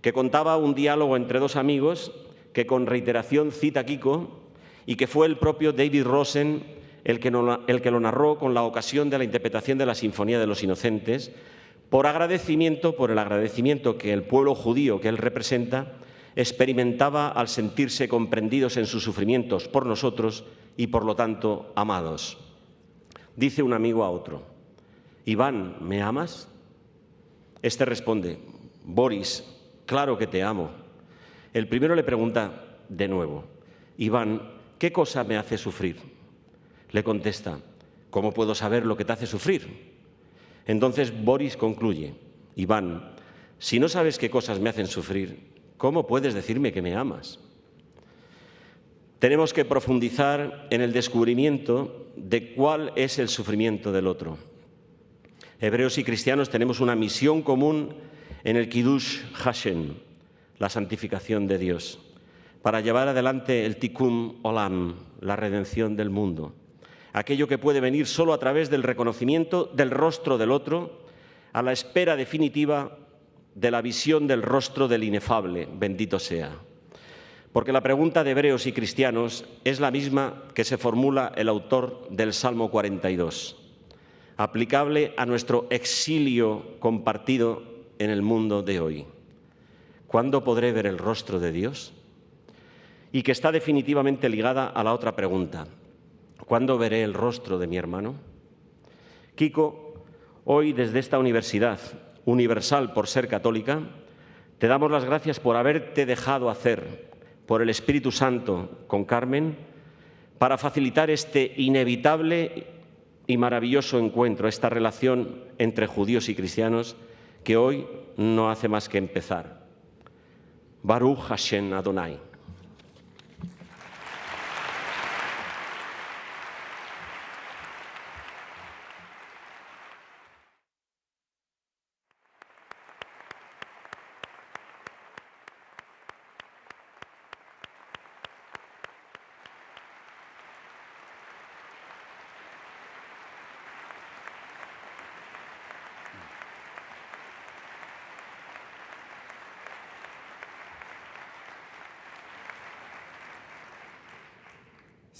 que contaba un diálogo entre dos amigos que con reiteración cita Kiko y que fue el propio David Rosen el que, el que lo narró con la ocasión de la interpretación de la Sinfonía de los Inocentes, por agradecimiento, por el agradecimiento que el pueblo judío que él representa experimentaba al sentirse comprendidos en sus sufrimientos por nosotros y por lo tanto amados. Dice un amigo a otro, Iván, ¿me amas? Este responde, Boris, claro que te amo. El primero le pregunta de nuevo, Iván, ¿qué cosa me hace sufrir? Le contesta, ¿cómo puedo saber lo que te hace sufrir? Entonces Boris concluye, Iván, si no sabes qué cosas me hacen sufrir, ¿cómo puedes decirme que me amas? Tenemos que profundizar en el descubrimiento de cuál es el sufrimiento del otro. Hebreos y cristianos tenemos una misión común en el Kiddush Hashem, la santificación de Dios, para llevar adelante el Tikkun Olam, la redención del mundo, aquello que puede venir solo a través del reconocimiento del rostro del otro, a la espera definitiva de la visión del rostro del inefable, bendito sea. porque la pregunta de hebreos y cristianos es la misma que se formula el autor del Salmo 42, aplicable a nuestro exilio compartido en el mundo de hoy. ¿Cuándo podré ver el rostro de Dios? Y que está definitivamente ligada a la otra pregunta. ¿Cuándo veré el rostro de mi hermano? Kiko, hoy desde esta universidad, universal por ser católica, te damos las gracias por haberte dejado hacer por el Espíritu Santo con Carmen para facilitar este inevitable y maravilloso encuentro, esta relación entre judíos y cristianos que hoy no hace más que empezar. Baruch Hashem Adonai.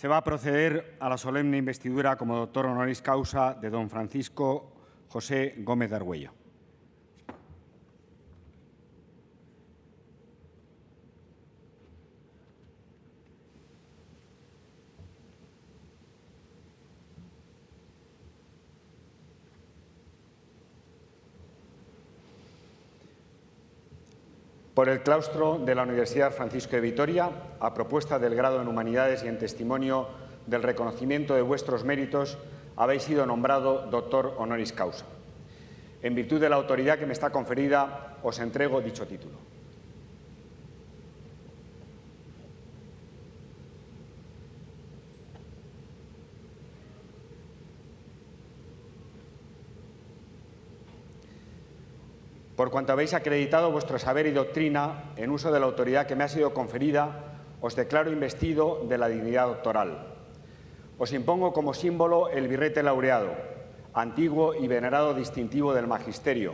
Se va a proceder a la solemne investidura como doctor honoris causa de don Francisco José Gómez de Argüello. Por el claustro de la Universidad Francisco de Vitoria, a propuesta del grado en Humanidades y en testimonio del reconocimiento de vuestros méritos, habéis sido nombrado doctor honoris causa. En virtud de la autoridad que me está conferida, os entrego dicho título. Por cuanto habéis acreditado vuestro saber y doctrina en uso de la autoridad que me ha sido conferida, os declaro investido de la dignidad doctoral. Os impongo como símbolo el birrete laureado, antiguo y venerado distintivo del magisterio.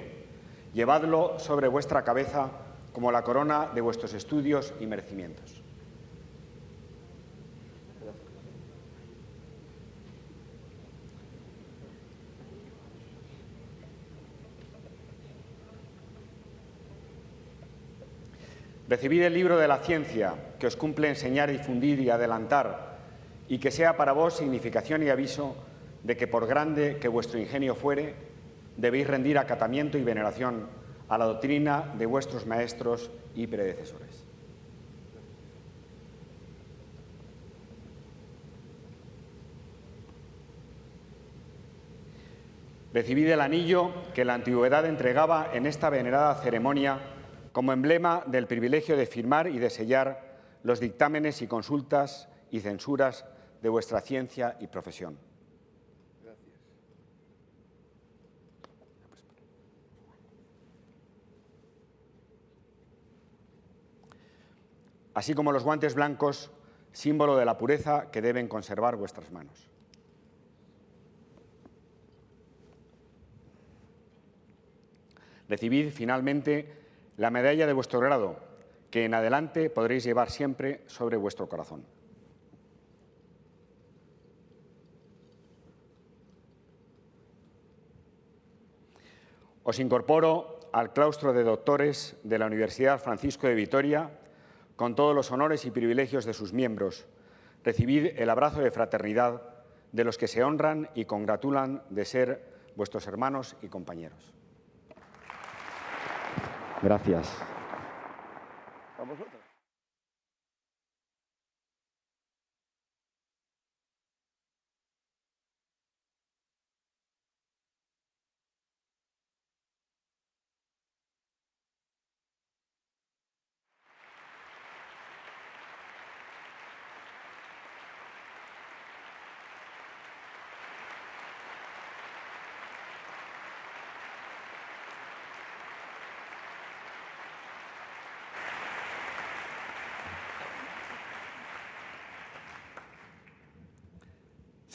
Llevadlo sobre vuestra cabeza como la corona de vuestros estudios y merecimientos. Recibid el libro de la ciencia que os cumple enseñar, difundir y adelantar, y que sea para vos significación y aviso de que por grande que vuestro ingenio fuere, debéis rendir acatamiento y veneración a la doctrina de vuestros maestros y predecesores. Recibid el anillo que la antigüedad entregaba en esta venerada ceremonia como emblema del privilegio de firmar y de sellar los dictámenes y consultas y censuras de vuestra ciencia y profesión. Así como los guantes blancos, símbolo de la pureza que deben conservar vuestras manos. Recibid finalmente la medalla de vuestro grado, que en adelante podréis llevar siempre sobre vuestro corazón. Os incorporo al claustro de doctores de la Universidad Francisco de Vitoria con todos los honores y privilegios de sus miembros. Recibid el abrazo de fraternidad de los que se honran y congratulan de ser vuestros hermanos y compañeros. Gracias.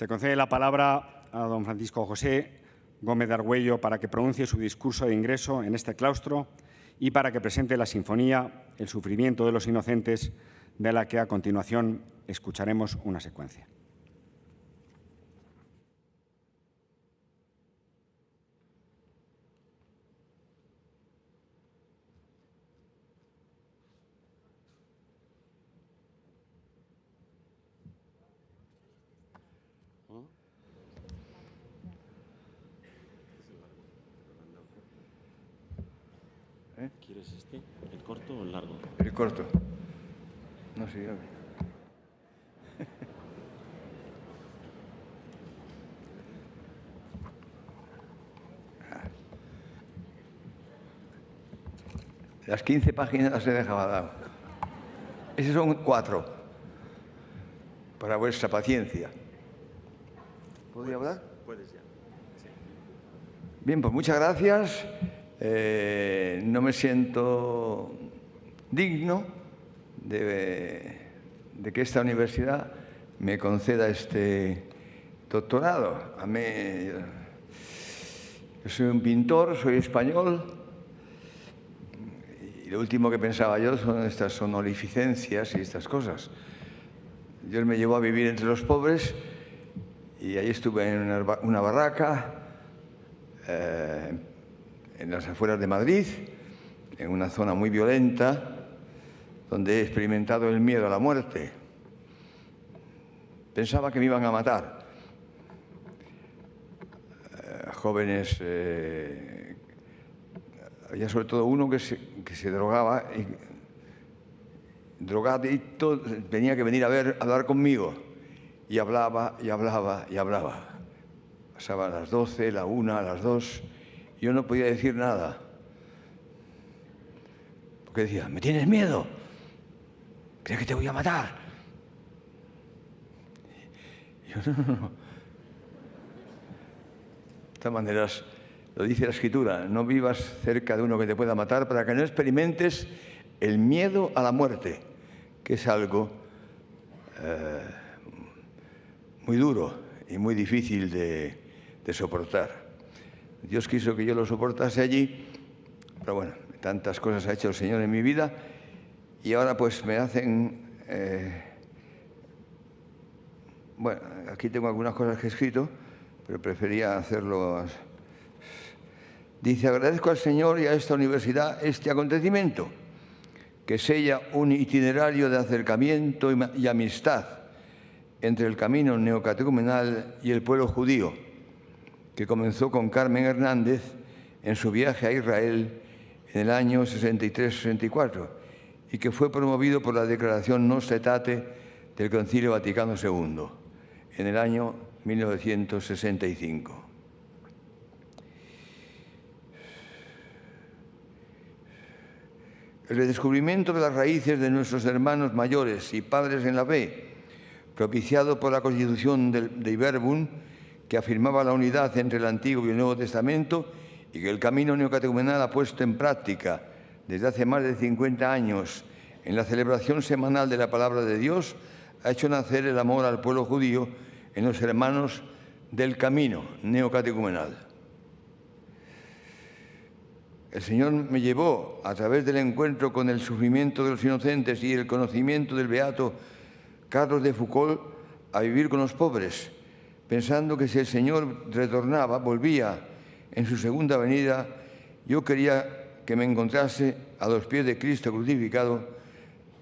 Se concede la palabra a don Francisco José Gómez de Argüello para que pronuncie su discurso de ingreso en este claustro y para que presente la sinfonía El sufrimiento de los inocentes de la que a continuación escucharemos una secuencia. ¿Quieres este? ¿El corto o el largo? El corto. No sé, a ver. Las 15 páginas las he dejado dar. Esos son cuatro. Para vuestra paciencia. ¿Podría hablar? Puedes ya. Bien, pues muchas gracias. Eh, no me siento digno de, de, que esta universidad me conceda este doctorado. A mí, yo soy un pintor, soy español, lo último que pensaba yo son estas sonorificencias y estas cosas. Dios me llevó a vivir entre los pobres y ahí estuve en una, barraca. Eh, en las afueras de Madrid, en una zona muy violenta, donde he experimentado el miedo a la muerte. Pensaba que me iban a matar. Eh, jóvenes, eh, había sobre todo uno que se, que se drogaba, y, drogadicto, tenía que venir a ver, a hablar conmigo. Y hablaba, y hablaba, y hablaba. Pasaban las 12, la una, las dos yo no podía decir nada. Porque decía, ¿me tienes miedo? ¿Crees que te voy a matar? Yo no, no, no. De todas maneras, lo dice la escritura, no vivas cerca de uno que te pueda matar para que no experimentes el miedo a la muerte, que es algo eh, muy duro y muy difícil de, soportar. Dios quiso que yo lo soportase allí, pero bueno, tantas cosas ha hecho el Señor en mi vida y ahora pues me hacen... Eh, bueno, aquí tengo algunas cosas que he escrito, pero prefería hacerlo... Dice, agradezco al Señor y a esta universidad este acontecimiento, que sella un itinerario de acercamiento y amistad entre el camino neocatecumenal y el pueblo judío que comenzó con Carmen Hernández en su viaje a Israel en el año 63-64 y que fue promovido por la declaración Nostra Aetate del Concilio Vaticano II en el año 1965. El redescubrimiento de las raíces de nuestros hermanos mayores y padres en la fe, propiciado por la Constitución de Iberbun, que afirmaba la unidad entre el Antiguo y el Nuevo Testamento y que el camino neocatecumenal ha puesto en práctica desde hace más de 50 años en la celebración semanal de la palabra de Dios, ha hecho nacer el amor al pueblo judío en los hermanos del camino neocatecumenal. El Señor me llevó, a través del encuentro con el sufrimiento de los inocentes y el conocimiento del beato Carlos de Foucault, a vivir con los pobres, pensando que si el Señor retornaba, volvía en su segunda venida, yo quería que me encontrase a los pies de Cristo crucificado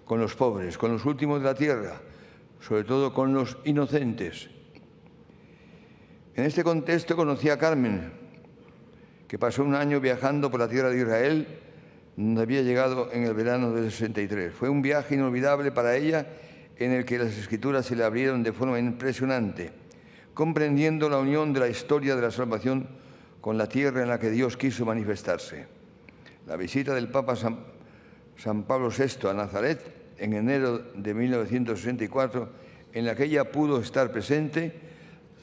con los pobres, con los últimos de la tierra, sobre todo con los inocentes. En este contexto conocí a Carmen, que pasó un año viajando por la tierra de Israel, donde había llegado en el verano del 63. Fue un viaje inolvidable para ella en el que las escrituras se le abrieron de forma impresionante comprendiendo la unión de la historia de la salvación con la tierra en la que Dios quiso manifestarse. La visita del Papa San, San Pablo VI a Nazaret en enero de 1964, en la que ella pudo estar presente,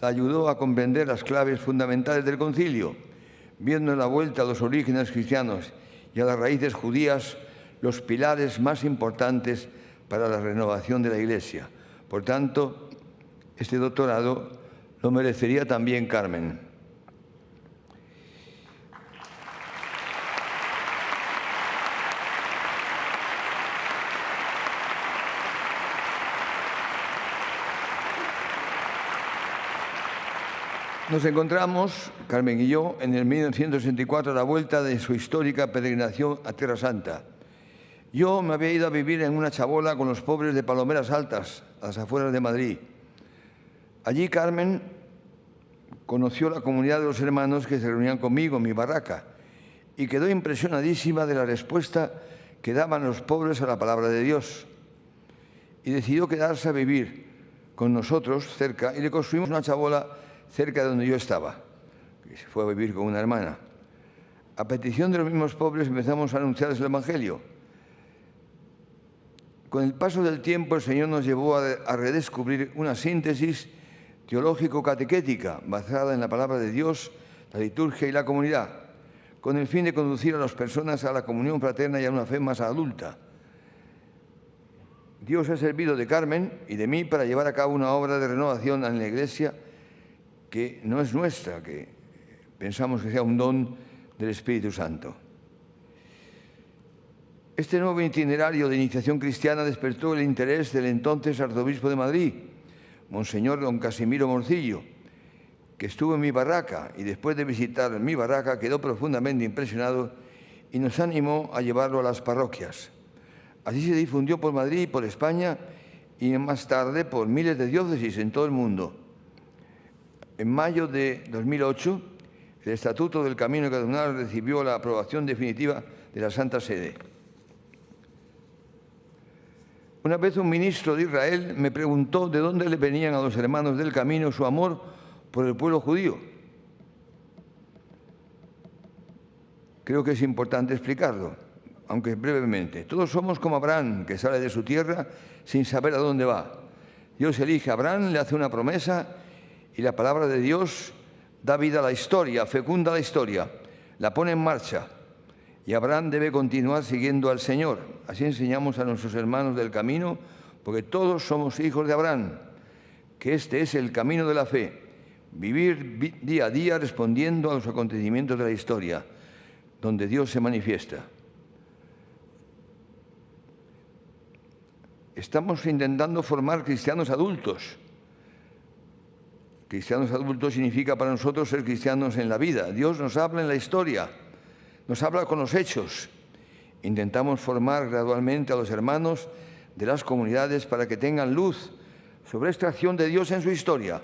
la ayudó a comprender las claves fundamentales del concilio, viendo en la vuelta a los orígenes cristianos y a las raíces judías los pilares más importantes para la renovación de la Iglesia. Por tanto, este doctorado lo merecería también Carmen. Nos encontramos, Carmen y yo, en el 1964 a la vuelta de su histórica peregrinación a Tierra Santa. Yo me había ido a vivir en una chabola con los pobres de Palomeras Altas, a las afueras de Madrid. Allí Carmen conoció la comunidad de los hermanos que se reunían conmigo en mi barraca y quedó impresionadísima de la respuesta que daban los pobres a la palabra de Dios. Y decidió quedarse a vivir con nosotros cerca y le construimos una chabola cerca de donde yo estaba. Y se fue a vivir con una hermana. A petición de los mismos pobres empezamos a anunciarles el Evangelio. Con el paso del tiempo el Señor nos llevó a redescubrir una síntesis teológico-catequética basada en la palabra de Dios, la liturgia y la comunidad, con el fin de conducir a las personas a la comunión fraterna y a una fe más adulta. Dios ha servido de Carmen y de mí para llevar a cabo una obra de renovación en la Iglesia que no es nuestra, que pensamos que sea un don del Espíritu Santo. Este nuevo itinerario de iniciación cristiana despertó el interés del entonces arzobispo de Madrid, Monseñor don Casimiro Morcillo, que estuvo en mi barraca y después de visitar mi barraca quedó profundamente impresionado y nos animó a llevarlo a las parroquias. Así se difundió por Madrid y por España y más tarde por miles de diócesis en todo el mundo. En mayo de 2008, el Estatuto del Camino Cardinal recibió la aprobación definitiva de la Santa Sede. Una vez un ministro de Israel me preguntó de dónde le venían a los hermanos del camino su amor por el pueblo judío. Creo que es importante explicarlo, aunque brevemente. Todos somos como Abraham, que sale de su tierra sin saber a dónde va. Dios elige a Abraham, le hace una promesa y la palabra de Dios da vida a la historia, fecunda la historia, la pone en marcha. Y Abraham debe continuar siguiendo al Señor. Así enseñamos a nuestros hermanos del camino, porque todos somos hijos de Abraham, que este es el camino de la fe, vivir día a día respondiendo a los acontecimientos de la historia, donde Dios se manifiesta. Estamos intentando formar cristianos adultos Cristianos adultos significa para nosotros ser cristianos en la vida. Dios nos habla en la historia, nos habla con los hechos. Intentamos formar gradualmente a los hermanos de las comunidades para que tengan luz sobre esta acción de Dios en su historia,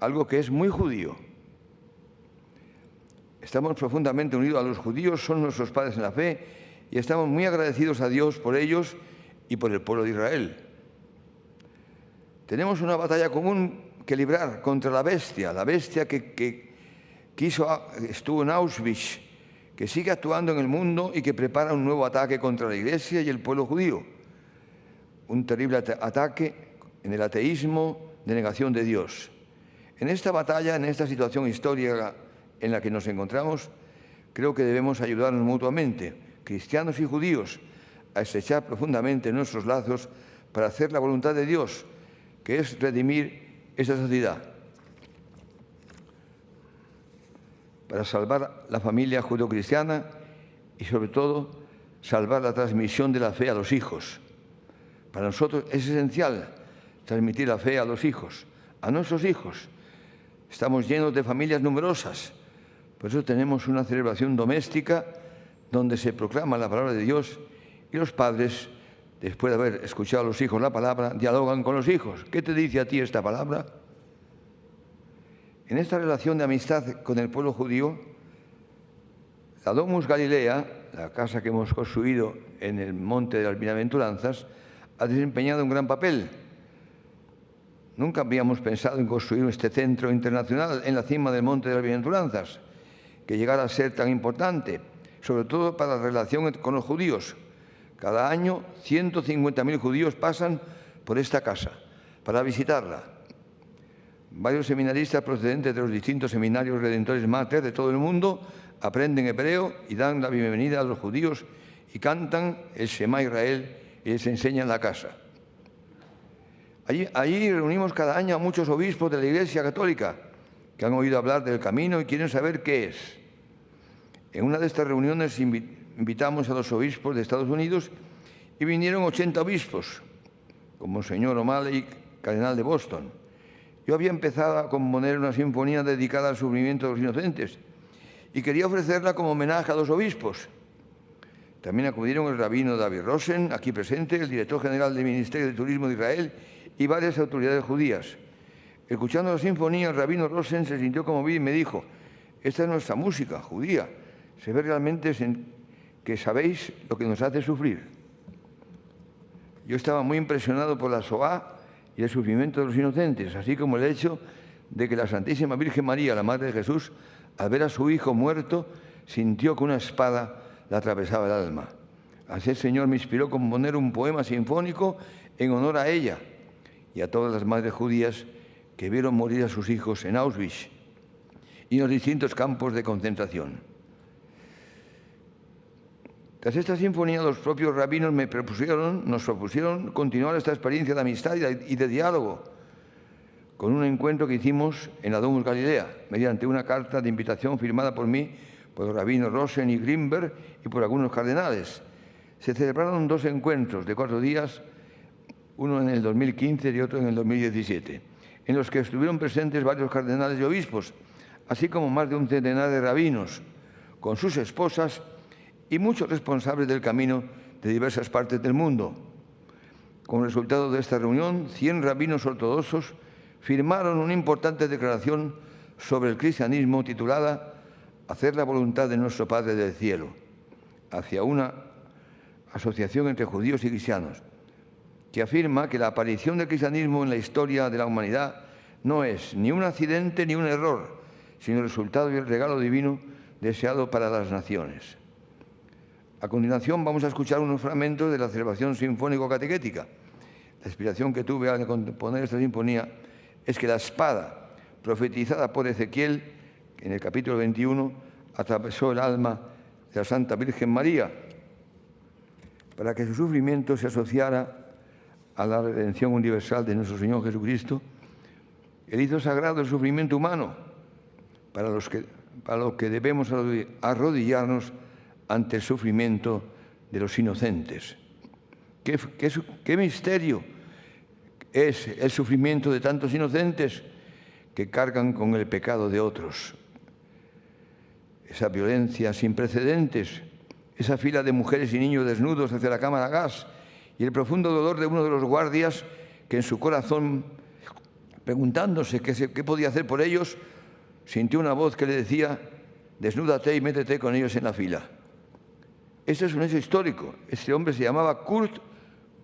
algo que es muy judío. Estamos profundamente unidos a los judíos, son nuestros padres en la fe y estamos muy agradecidos a Dios por ellos y por el pueblo de Israel. Tenemos una batalla común que librar contra la bestia, la bestia que, quiso, estuvo en Auschwitz, que sigue actuando en el mundo y que prepara un nuevo ataque contra la Iglesia y el pueblo judío. Un terrible ataque en el ateísmo de negación de Dios. En esta batalla, en esta situación histórica en la que nos encontramos, creo que debemos ayudarnos mutuamente, cristianos y judíos, a estrechar profundamente nuestros lazos para hacer la voluntad de Dios, que es redimir esta sociedad para salvar la familia judeocristiana y sobre todo salvar la transmisión de la fe a los hijos. Para nosotros es esencial transmitir la fe a los hijos, a nuestros hijos. Estamos llenos de familias numerosas, por eso tenemos una celebración doméstica donde se proclama la palabra de Dios y los padres después de haber escuchado a los hijos la palabra, dialogan con los hijos. ¿Qué te dice a ti esta palabra? En esta relación de amistad con el pueblo judío, la Domus Galilea, la casa que hemos construido en el monte de las bienaventuranzas, ha desempeñado un gran papel. Nunca habíamos pensado en construir este centro internacional en la cima del monte de las bienaventuranzas, que llegara a ser tan importante, sobre todo para la relación con los judíos, cada año 150.000 judíos pasan por esta casa para visitarla. Varios seminaristas procedentes de los distintos seminarios redentores mater de todo el mundo aprenden hebreo y dan la bienvenida a los judíos y cantan el Shema Israel y les enseñan la casa. Allí, allí, reunimos cada año a muchos obispos de la Iglesia Católica que han oído hablar del camino y quieren saber qué es. En una de estas reuniones invitamos a los obispos de Estados Unidos y vinieron 80 obispos, como el señor O'Malley, cardenal de Boston. yo había empezado a componer una sinfonía dedicada al sufrimiento de los inocentes y quería ofrecerla como homenaje a los obispos. También acudieron el rabino David Rosen, aquí presente, el director general del Ministerio de Turismo de Israel y varias autoridades judías. Escuchando la sinfonía, el rabino Rosen se sintió conmovido y me dijo, esta es nuestra música judía, se ve realmente que sabéis lo que nos hace sufrir. Yo estaba muy impresionado por la SOA y el sufrimiento de los inocentes, así como el hecho de que la Santísima Virgen María, la Madre de Jesús, al ver a su hijo muerto, sintió que una espada le atravesaba el alma. Así el Señor me inspiró a componer un poema sinfónico en honor a ella y a todas las madres judías que vieron morir a sus hijos en Auschwitz y en los distintos campos de concentración. Tras esta sinfonía, los propios rabinos me propusieron, nos propusieron continuar esta experiencia de amistad y de diálogo con un encuentro que hicimos en la Domus Galilea, mediante una carta de invitación firmada por mí, por los rabinos Rosen y Grimberg y por algunos cardenales. Se celebraron dos encuentros de cuatro días, uno en el 2015 y otro en el 2017, en los que estuvieron presentes varios cardenales y obispos, así como más de un centenar de rabinos, con sus esposas y muchos responsables del camino de diversas partes del mundo. Como resultado de esta reunión, 100 rabinos ortodoxos firmaron una importante declaración sobre el cristianismo titulada Hacer la voluntad de nuestro Padre del Cielo, hacia una asociación entre judíos y cristianos, que afirma que la aparición del cristianismo en la historia de la humanidad no es ni un accidente ni un error, sino el resultado y el regalo divino deseado para las naciones. A continuación vamos a escuchar unos fragmentos de la celebración sinfónico-catequética. La inspiración que tuve al componer esta sinfonía es que la espada profetizada por Ezequiel en el capítulo 21 atravesó el alma de la Santa Virgen María para que su sufrimiento se asociara a la redención universal de nuestro Señor Jesucristo. El hizo sagrado el sufrimiento humano para, los que, para lo que debemos arrodillarnos ante el sufrimiento de los inocentes. ¿Qué, misterio es el sufrimiento de tantos inocentes que cargan con el pecado de otros? Esa violencia sin precedentes, esa fila de mujeres y niños desnudos hacia la cámara gas y el profundo dolor de uno de los guardias que en su corazón, preguntándose qué, qué podía hacer por ellos, sintió una voz que le decía, desnúdate y métete con ellos en la fila. Este es un hecho histórico. Este hombre se llamaba Kurt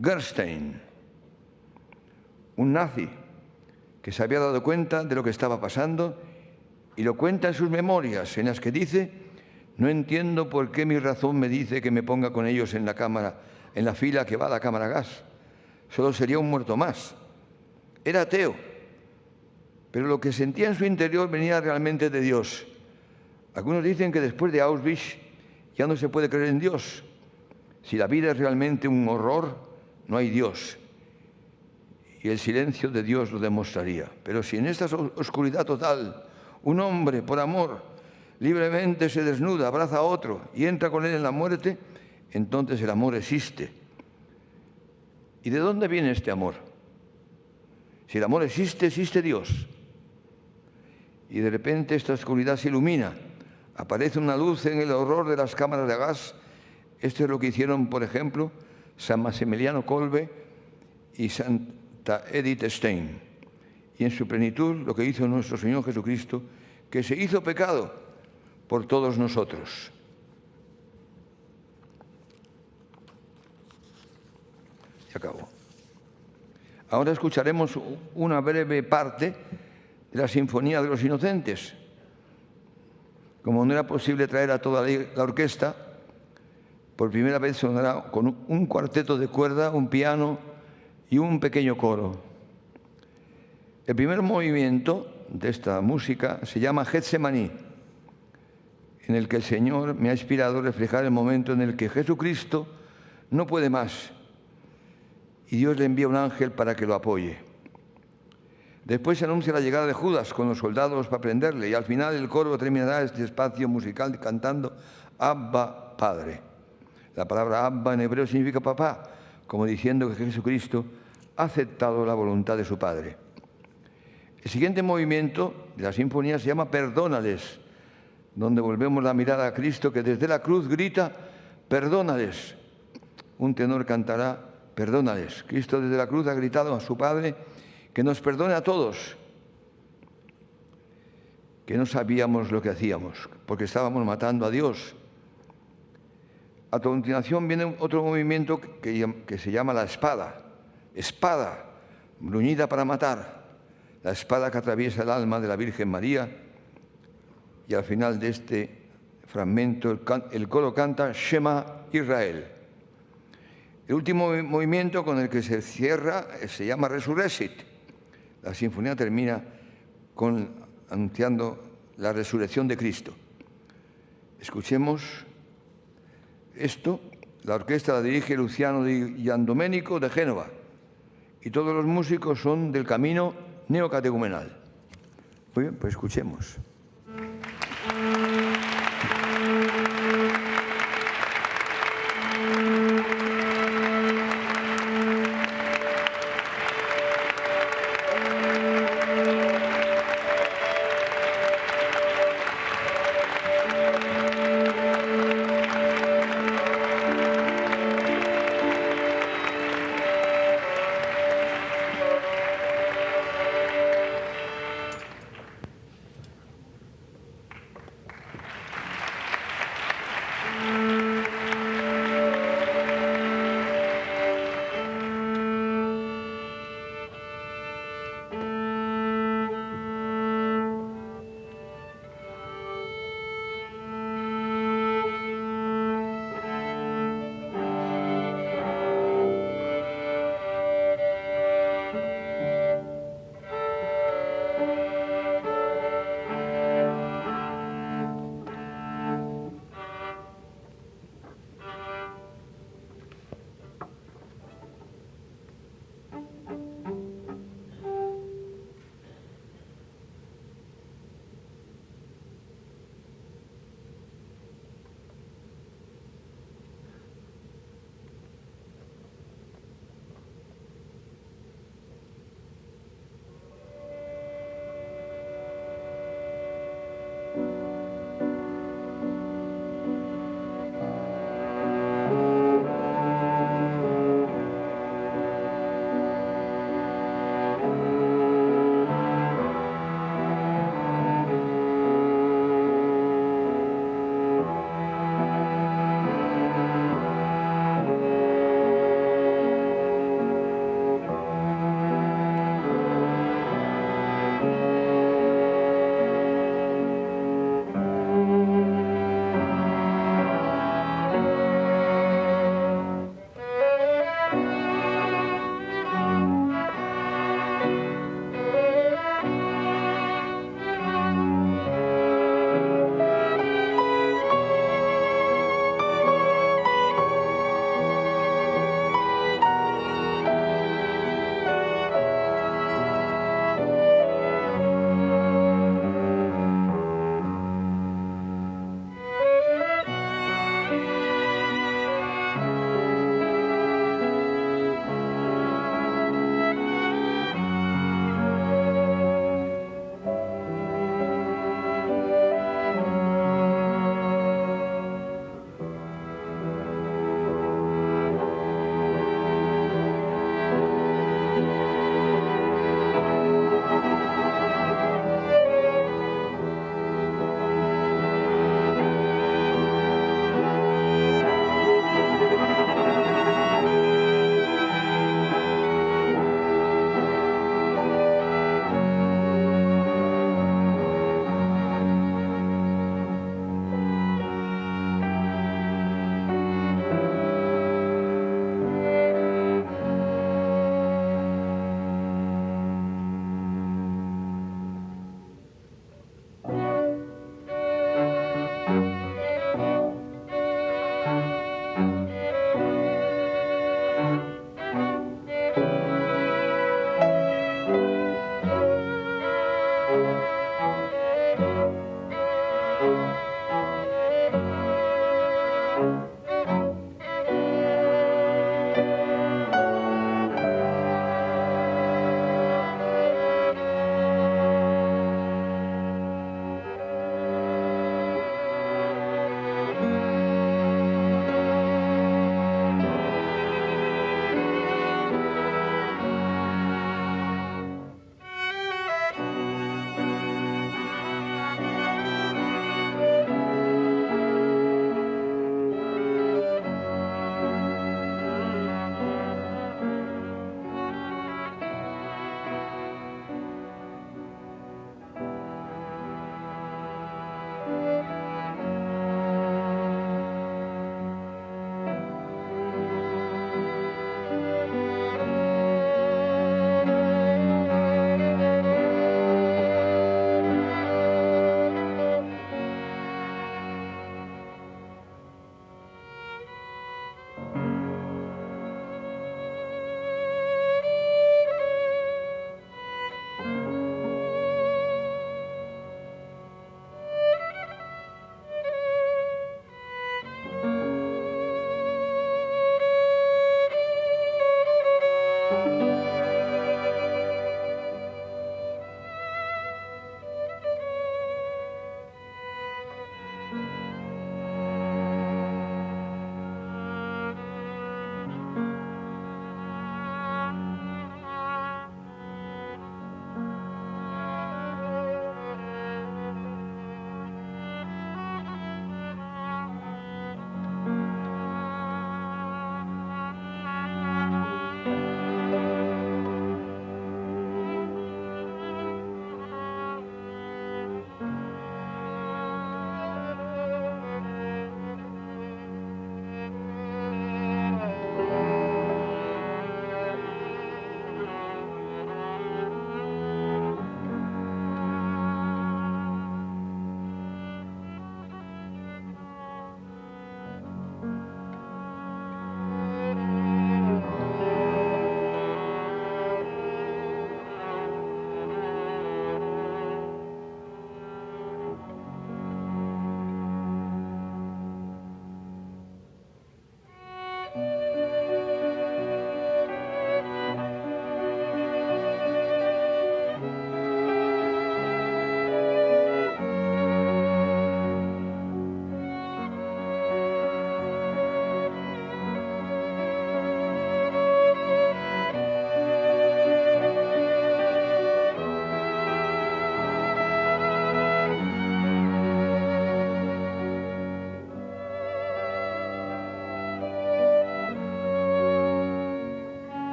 Gerstein, un nazi que se había dado cuenta de lo que estaba pasando y lo cuenta en sus memorias, en las que dice, no entiendo por qué mi razón me dice que me ponga con ellos en la cámara, en la fila que va a la cámara gas. Solo sería un muerto más. Era ateo, pero lo que sentía en su interior venía realmente de Dios. Algunos dicen que después de Auschwitz ya no se puede creer en Dios. Si la vida es realmente un horror, no hay Dios. Y el silencio de Dios lo demostraría. Pero si en esta oscuridad total un hombre, por amor, libremente se desnuda, abraza a otro y entra con él en la muerte, entonces el amor existe. ¿Y de dónde viene este amor? Si el amor existe, existe Dios. Y de repente esta oscuridad se ilumina aparece una luz en el horror de las cámaras de gas. Esto es lo que hicieron, por ejemplo, San Maximiliano Kolbe y Santa Edith Stein. Y en su plenitud lo que hizo nuestro Señor Jesucristo, que se hizo pecado por todos nosotros. Se acabó. Ahora escucharemos una breve parte de la Sinfonía de los Inocentes como no era posible traer a toda la orquesta, por primera vez sonará con un cuarteto de cuerda, un piano y un pequeño coro. El primer movimiento de esta música se llama Getsemaní, en el que el Señor me ha inspirado a reflejar el momento en el que Jesucristo no puede más y Dios le envía un ángel para que lo apoye. Después se anuncia la llegada de Judas con los soldados para prenderle y al final el coro terminará este espacio musical cantando Abba Padre. La palabra Abba en hebreo significa papá, como diciendo que Jesucristo ha aceptado la voluntad de su Padre. El siguiente movimiento de la sinfonía se llama Perdónales, donde volvemos la mirada a Cristo que desde la cruz grita, perdónales. Un tenor cantará, perdónales. Cristo desde la cruz ha gritado a su Padre que nos perdone a todos, que no sabíamos lo que hacíamos, porque estábamos matando a Dios. A continuación viene otro movimiento que, que se llama la espada. Espada, bruñida para matar. La espada que atraviesa el alma de la Virgen María. Y al final de este fragmento el, el coro canta Shema Israel. El último movimiento con el que se cierra se llama Resurrecit. La sinfonía termina con, anunciando la resurrección de Cristo. Escuchemos esto. La orquesta la dirige Luciano Di Giandomenico de Génova y todos los músicos son del camino neocatecumenal. Muy bien, pues escuchemos.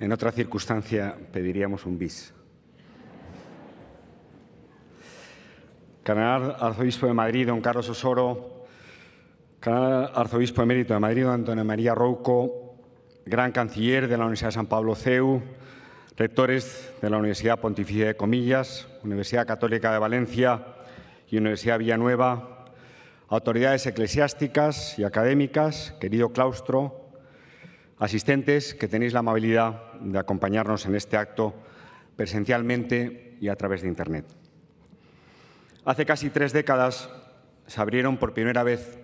En otra circunstancia pediríamos un bis. Cardenal Arzobispo de Madrid, don Carlos Osoro, Cardenal Arzobispo emérito de Madrid, don Antonio María Rouco, Gran Canciller de la Universidad de San Pablo CEU, rectores de la Universidad Pontificia de Comillas, Universidad Católica de Valencia y Universidad Villanueva, autoridades eclesiásticas y académicas, querido claustro, asistentes que tenéis la amabilidad de acompañarnos en este acto presencialmente y a través de Internet. Hace casi tres décadas se abrieron por primera vez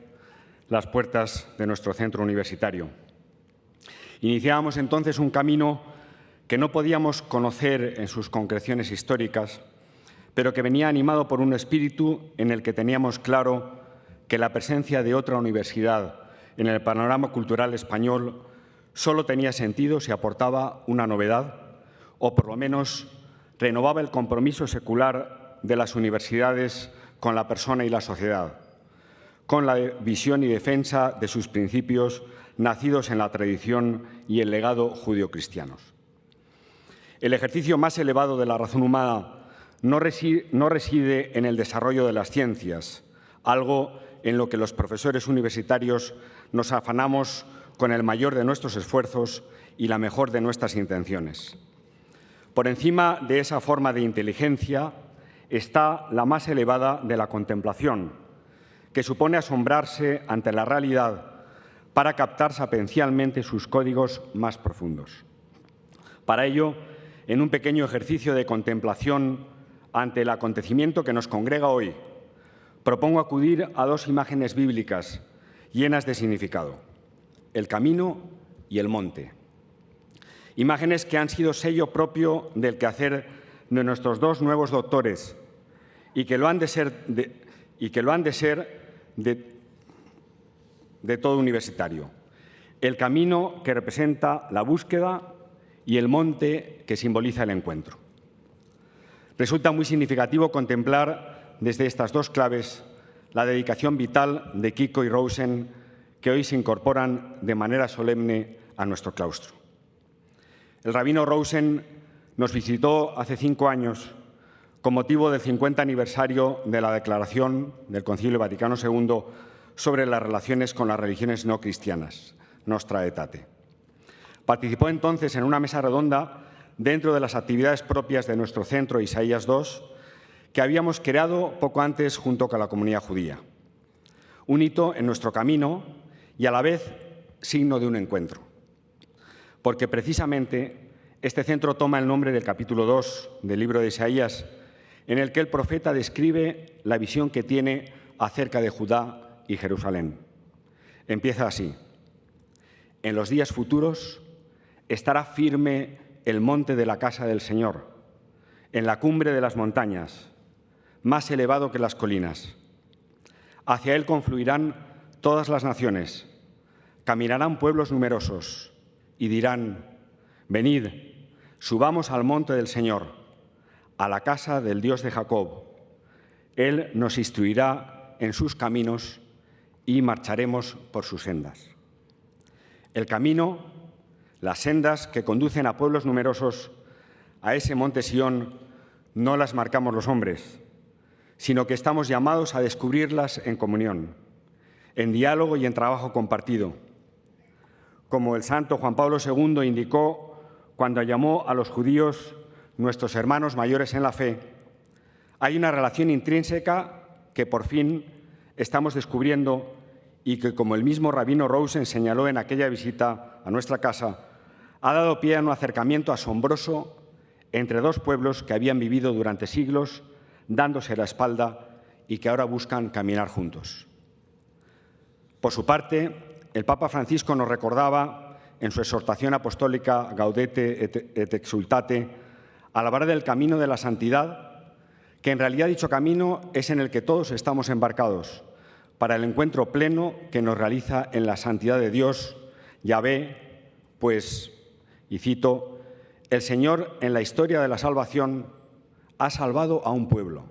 las puertas de nuestro centro universitario. Iniciábamos entonces un camino que no podíamos conocer en sus concreciones históricas, pero que venía animado por un espíritu en el que teníamos claro que la presencia de otra universidad en el panorama cultural español solo tenía sentido si aportaba una novedad o por lo menos renovaba el compromiso secular de las universidades con la persona y la sociedad, con la visión y defensa de sus principios nacidos en la tradición y el legado judio-cristianos. El ejercicio más elevado de la razón humana no reside, en el desarrollo de las ciencias, algo en lo que los profesores universitarios nos afanamos con el mayor de nuestros esfuerzos y la mejor de nuestras intenciones. Por encima de esa forma de inteligencia está la más elevada de la contemplación, que supone asombrarse ante la realidad para captar sapencialmente sus códigos más profundos. Para ello, en un pequeño ejercicio de contemplación ante el acontecimiento que nos congrega hoy, propongo acudir a dos imágenes bíblicas llenas de significado el camino y el monte. Imágenes que han sido sello propio del quehacer de nuestros dos nuevos doctores y que lo han de ser de, y que lo han de, ser de, todo universitario. El camino que representa la búsqueda y el monte que simboliza el encuentro. Resulta muy significativo contemplar desde estas dos claves la dedicación vital de Kiko y Rosen que hoy se incorporan de manera solemne a nuestro claustro. El rabino Rosen nos visitó hace cinco años con motivo del 50 aniversario de la declaración del Concilio Vaticano II sobre las relaciones con las religiones no cristianas, Nostra Aetate. Participó entonces en una mesa redonda dentro de las actividades propias de nuestro centro Isaías II, que habíamos creado poco antes junto con la comunidad judía. Un hito en nuestro camino y a la vez signo de un encuentro. Porque precisamente este centro toma el nombre del capítulo 2 del libro de Isaías, en el que el profeta describe la visión que tiene acerca de Judá y Jerusalén. Empieza así. En los días futuros estará firme el monte de la casa del Señor, en la cumbre de las montañas, más elevado que las colinas. Hacia él confluirán todas las naciones. Caminarán pueblos numerosos y dirán, venid, subamos al monte del Señor, a la casa del Dios de Jacob. Él nos instruirá en sus caminos y marcharemos por sus sendas. El camino, las sendas que conducen a pueblos numerosos a ese monte Sión, no las marcamos los hombres, sino que estamos llamados a descubrirlas en comunión, en diálogo y en trabajo compartido. Como el santo Juan Pablo II indicó cuando llamó a los judíos nuestros hermanos mayores en la fe, hay una relación intrínseca que por fin estamos descubriendo y que, como el mismo rabino Rosen señaló en aquella visita a nuestra casa, ha dado pie a un acercamiento asombroso entre dos pueblos que habían vivido durante siglos dándose la espalda y que ahora buscan caminar juntos. Por su parte, el Papa Francisco nos recordaba en su exhortación apostólica Gaudete et exultate, al hablar del camino de la santidad, que en realidad dicho camino es en el que todos estamos embarcados, para el encuentro pleno que nos realiza en la santidad de Dios, Yahvé, pues, y cito, el Señor en la historia de la salvación ha salvado a un pueblo.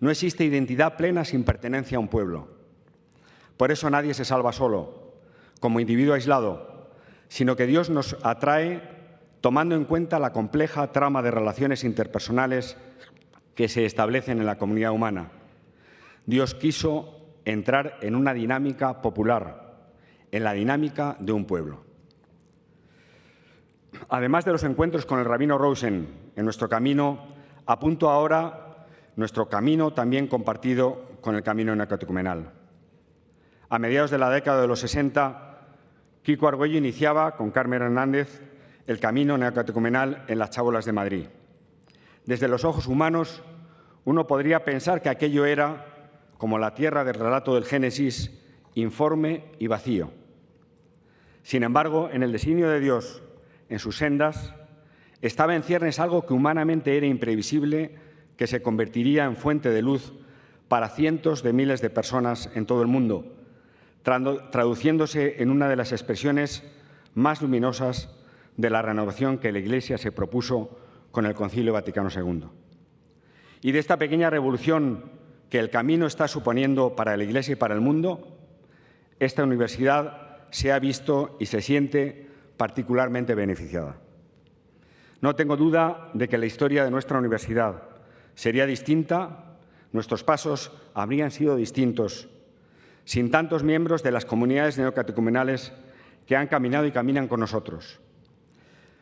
No existe identidad plena sin pertenencia a un pueblo. Por eso nadie se salva solo, como individuo aislado, sino que Dios nos atrae tomando en cuenta la compleja trama de relaciones interpersonales que se establecen en la comunidad humana. Dios quiso entrar en una dinámica popular, en la dinámica de un pueblo. Además de los encuentros con el rabino Rosen en nuestro camino, apunto ahora nuestro camino también compartido con el camino neocatecumenal. A mediados de la década de los 60, Kiko Argüello iniciaba con Carmen Hernández el camino neocatecumenal en las chábolas de Madrid. Desde los ojos humanos, uno podría pensar que aquello era, como la tierra del relato del Génesis, informe y vacío. Sin embargo, en el designio de Dios, en sus sendas, estaba en ciernes algo que humanamente era imprevisible, que se convertiría en fuente de luz para cientos de miles de personas en todo el mundo, traduciéndose en una de las expresiones más luminosas de la renovación que la Iglesia se propuso con el Concilio Vaticano II. Y de esta pequeña revolución que el camino está suponiendo para la Iglesia y para el mundo, esta universidad se ha visto y se siente particularmente beneficiada. No tengo duda de que la historia de nuestra universidad sería distinta, nuestros pasos habrían sido distintos, sin tantos miembros de las comunidades neocatecumenales que han caminado y caminan con nosotros.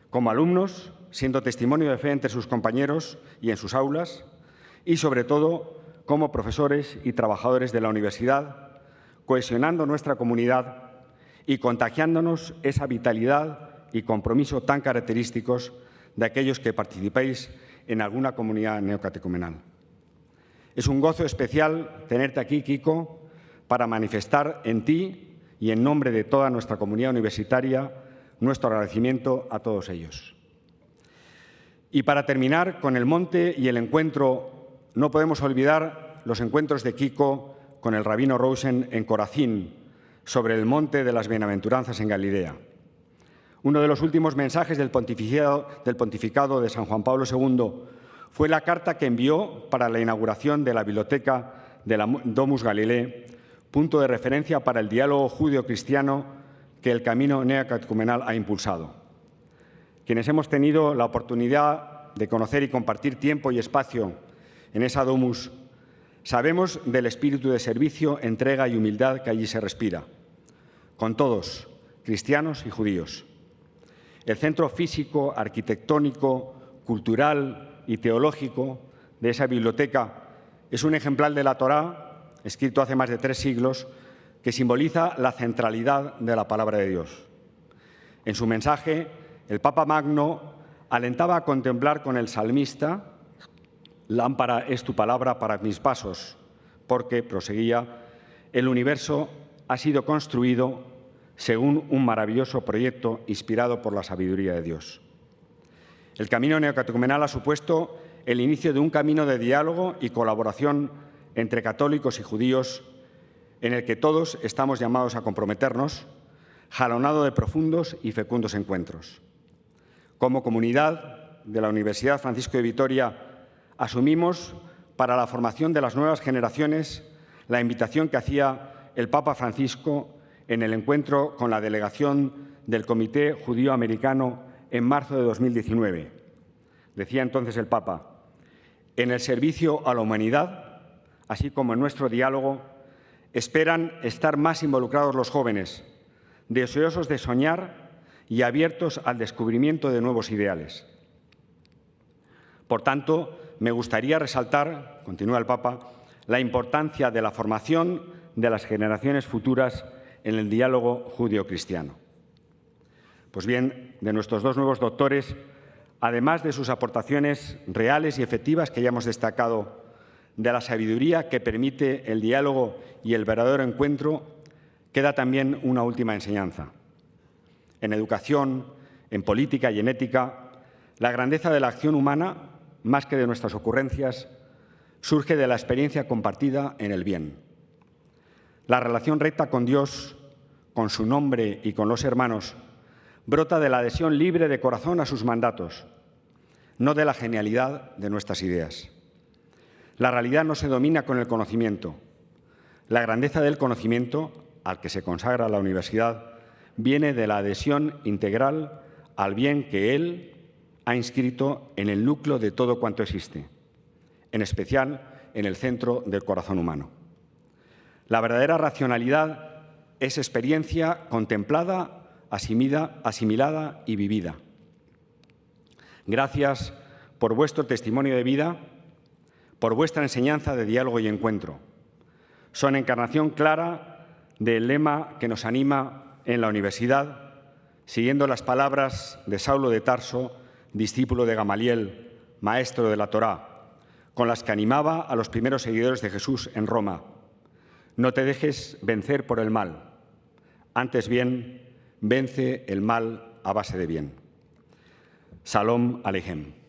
Como alumnos, siendo testimonio de fe entre sus compañeros y en sus aulas, y sobre todo como profesores y trabajadores de la universidad, cohesionando nuestra comunidad y contagiándonos esa vitalidad y compromiso tan característicos de aquellos que participéis en alguna comunidad neocatecumenal. Es un gozo especial tenerte aquí, Kiko, para manifestar en ti y en nombre de toda nuestra comunidad universitaria nuestro agradecimiento a todos ellos. Y para terminar con el monte y el encuentro, no podemos olvidar los encuentros de Kiko con el rabino Rosen en Corazín, sobre el monte de las bienaventuranzas en Galilea. Uno de los últimos mensajes del pontificado, de San Juan Pablo II fue la carta que envió para la inauguración de la biblioteca de la Domus Galilei, punto de referencia para el diálogo judío-cristiano que el camino neocatecumenal ha impulsado. Quienes hemos tenido la oportunidad de conocer y compartir tiempo y espacio en esa Domus, sabemos del espíritu de servicio, entrega y humildad que allí se respira, con todos, cristianos y judíos. El centro físico, arquitectónico, cultural y teológico de esa biblioteca es un ejemplar de la Torá, escrito hace más de tres siglos, que simboliza la centralidad de la palabra de Dios. En su mensaje, el Papa Magno alentaba a contemplar con el salmista, lámpara es tu palabra para mis pasos, porque, proseguía, el universo ha sido construido según un maravilloso proyecto inspirado por la sabiduría de Dios. El camino neocatecumenal ha supuesto el inicio de un camino de diálogo y colaboración entre católicos y judíos en el que todos estamos llamados a comprometernos, jalonado de profundos y fecundos encuentros. Como comunidad de la Universidad Francisco de Vitoria, asumimos para la formación de las nuevas generaciones la invitación que hacía el Papa Francisco en el encuentro con la delegación del Comité Judío Americano en marzo de 2019. Decía entonces el Papa, en el servicio a la humanidad, así como en nuestro diálogo, esperan estar más involucrados los jóvenes, deseosos de soñar y abiertos al descubrimiento de nuevos ideales. Por tanto, me gustaría resaltar, continúa el Papa, la importancia de la formación de las generaciones futuras en el diálogo judío-cristiano. Pues bien, de nuestros dos nuevos doctores, además de sus aportaciones reales y efectivas que ya hemos destacado, de la sabiduría que permite el diálogo y el verdadero encuentro, queda también una última enseñanza. En educación, en política y en ética, la grandeza de la acción humana, más que de nuestras ocurrencias, surge de la experiencia compartida en el bien. La relación recta con Dios, con su nombre y con los hermanos, brota de la adhesión libre de corazón a sus mandatos, no de la genialidad de nuestras ideas. La realidad no se domina con el conocimiento. La grandeza del conocimiento, al que se consagra la universidad, viene de la adhesión integral al bien que Él ha inscrito en el núcleo de todo cuanto existe, en especial en el centro del corazón humano. La verdadera racionalidad es experiencia contemplada, asimilada, asimilada y vivida. Gracias por vuestro testimonio de vida, por vuestra enseñanza de diálogo y encuentro. Son encarnación clara del lema que nos anima en la universidad, siguiendo las palabras de Saulo de Tarso, discípulo de Gamaliel, maestro de la Torá, con las que animaba a los primeros seguidores de Jesús en Roma. No te dejes vencer por el mal, antes bien, vence el mal a base de bien. Salom Alejem.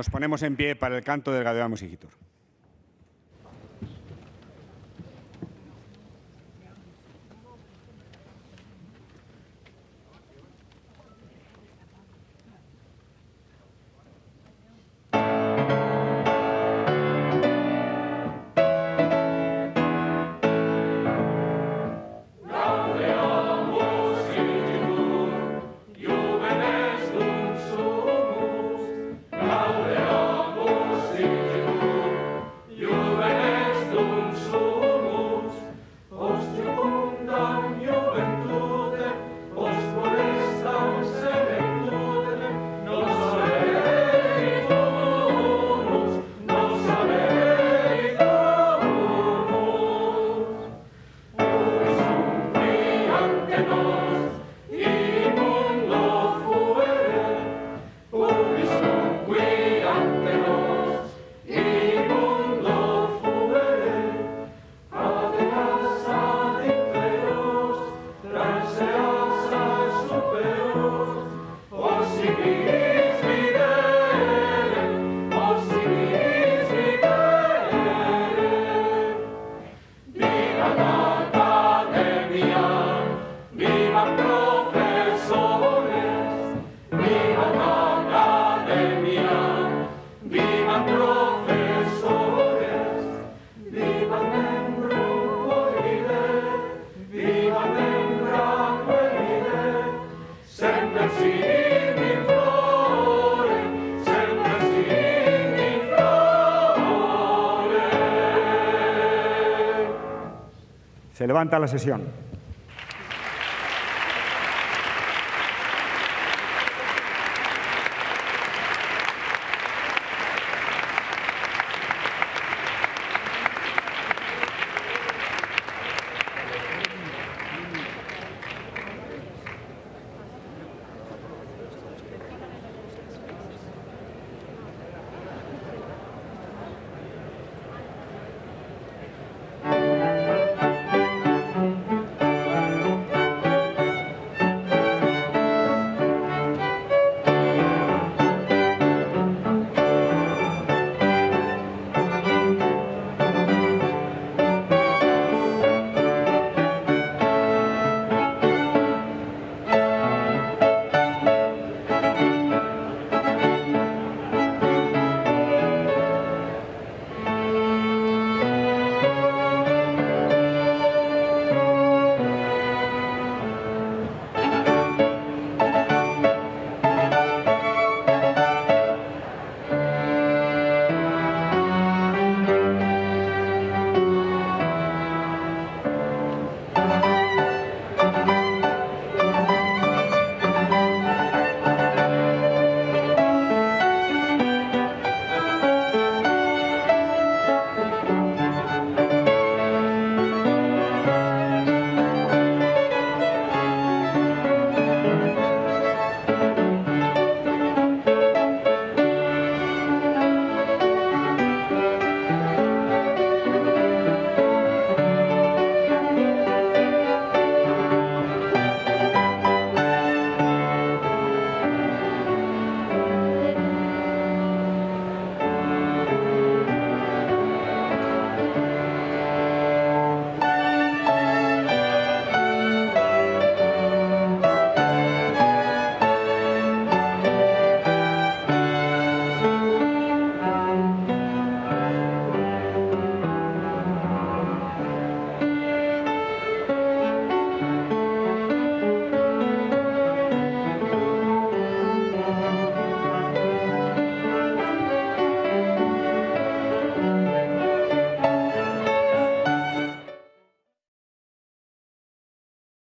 Nos ponemos en pie para el canto del Gadeamus Musigitur. Levanta la sesión.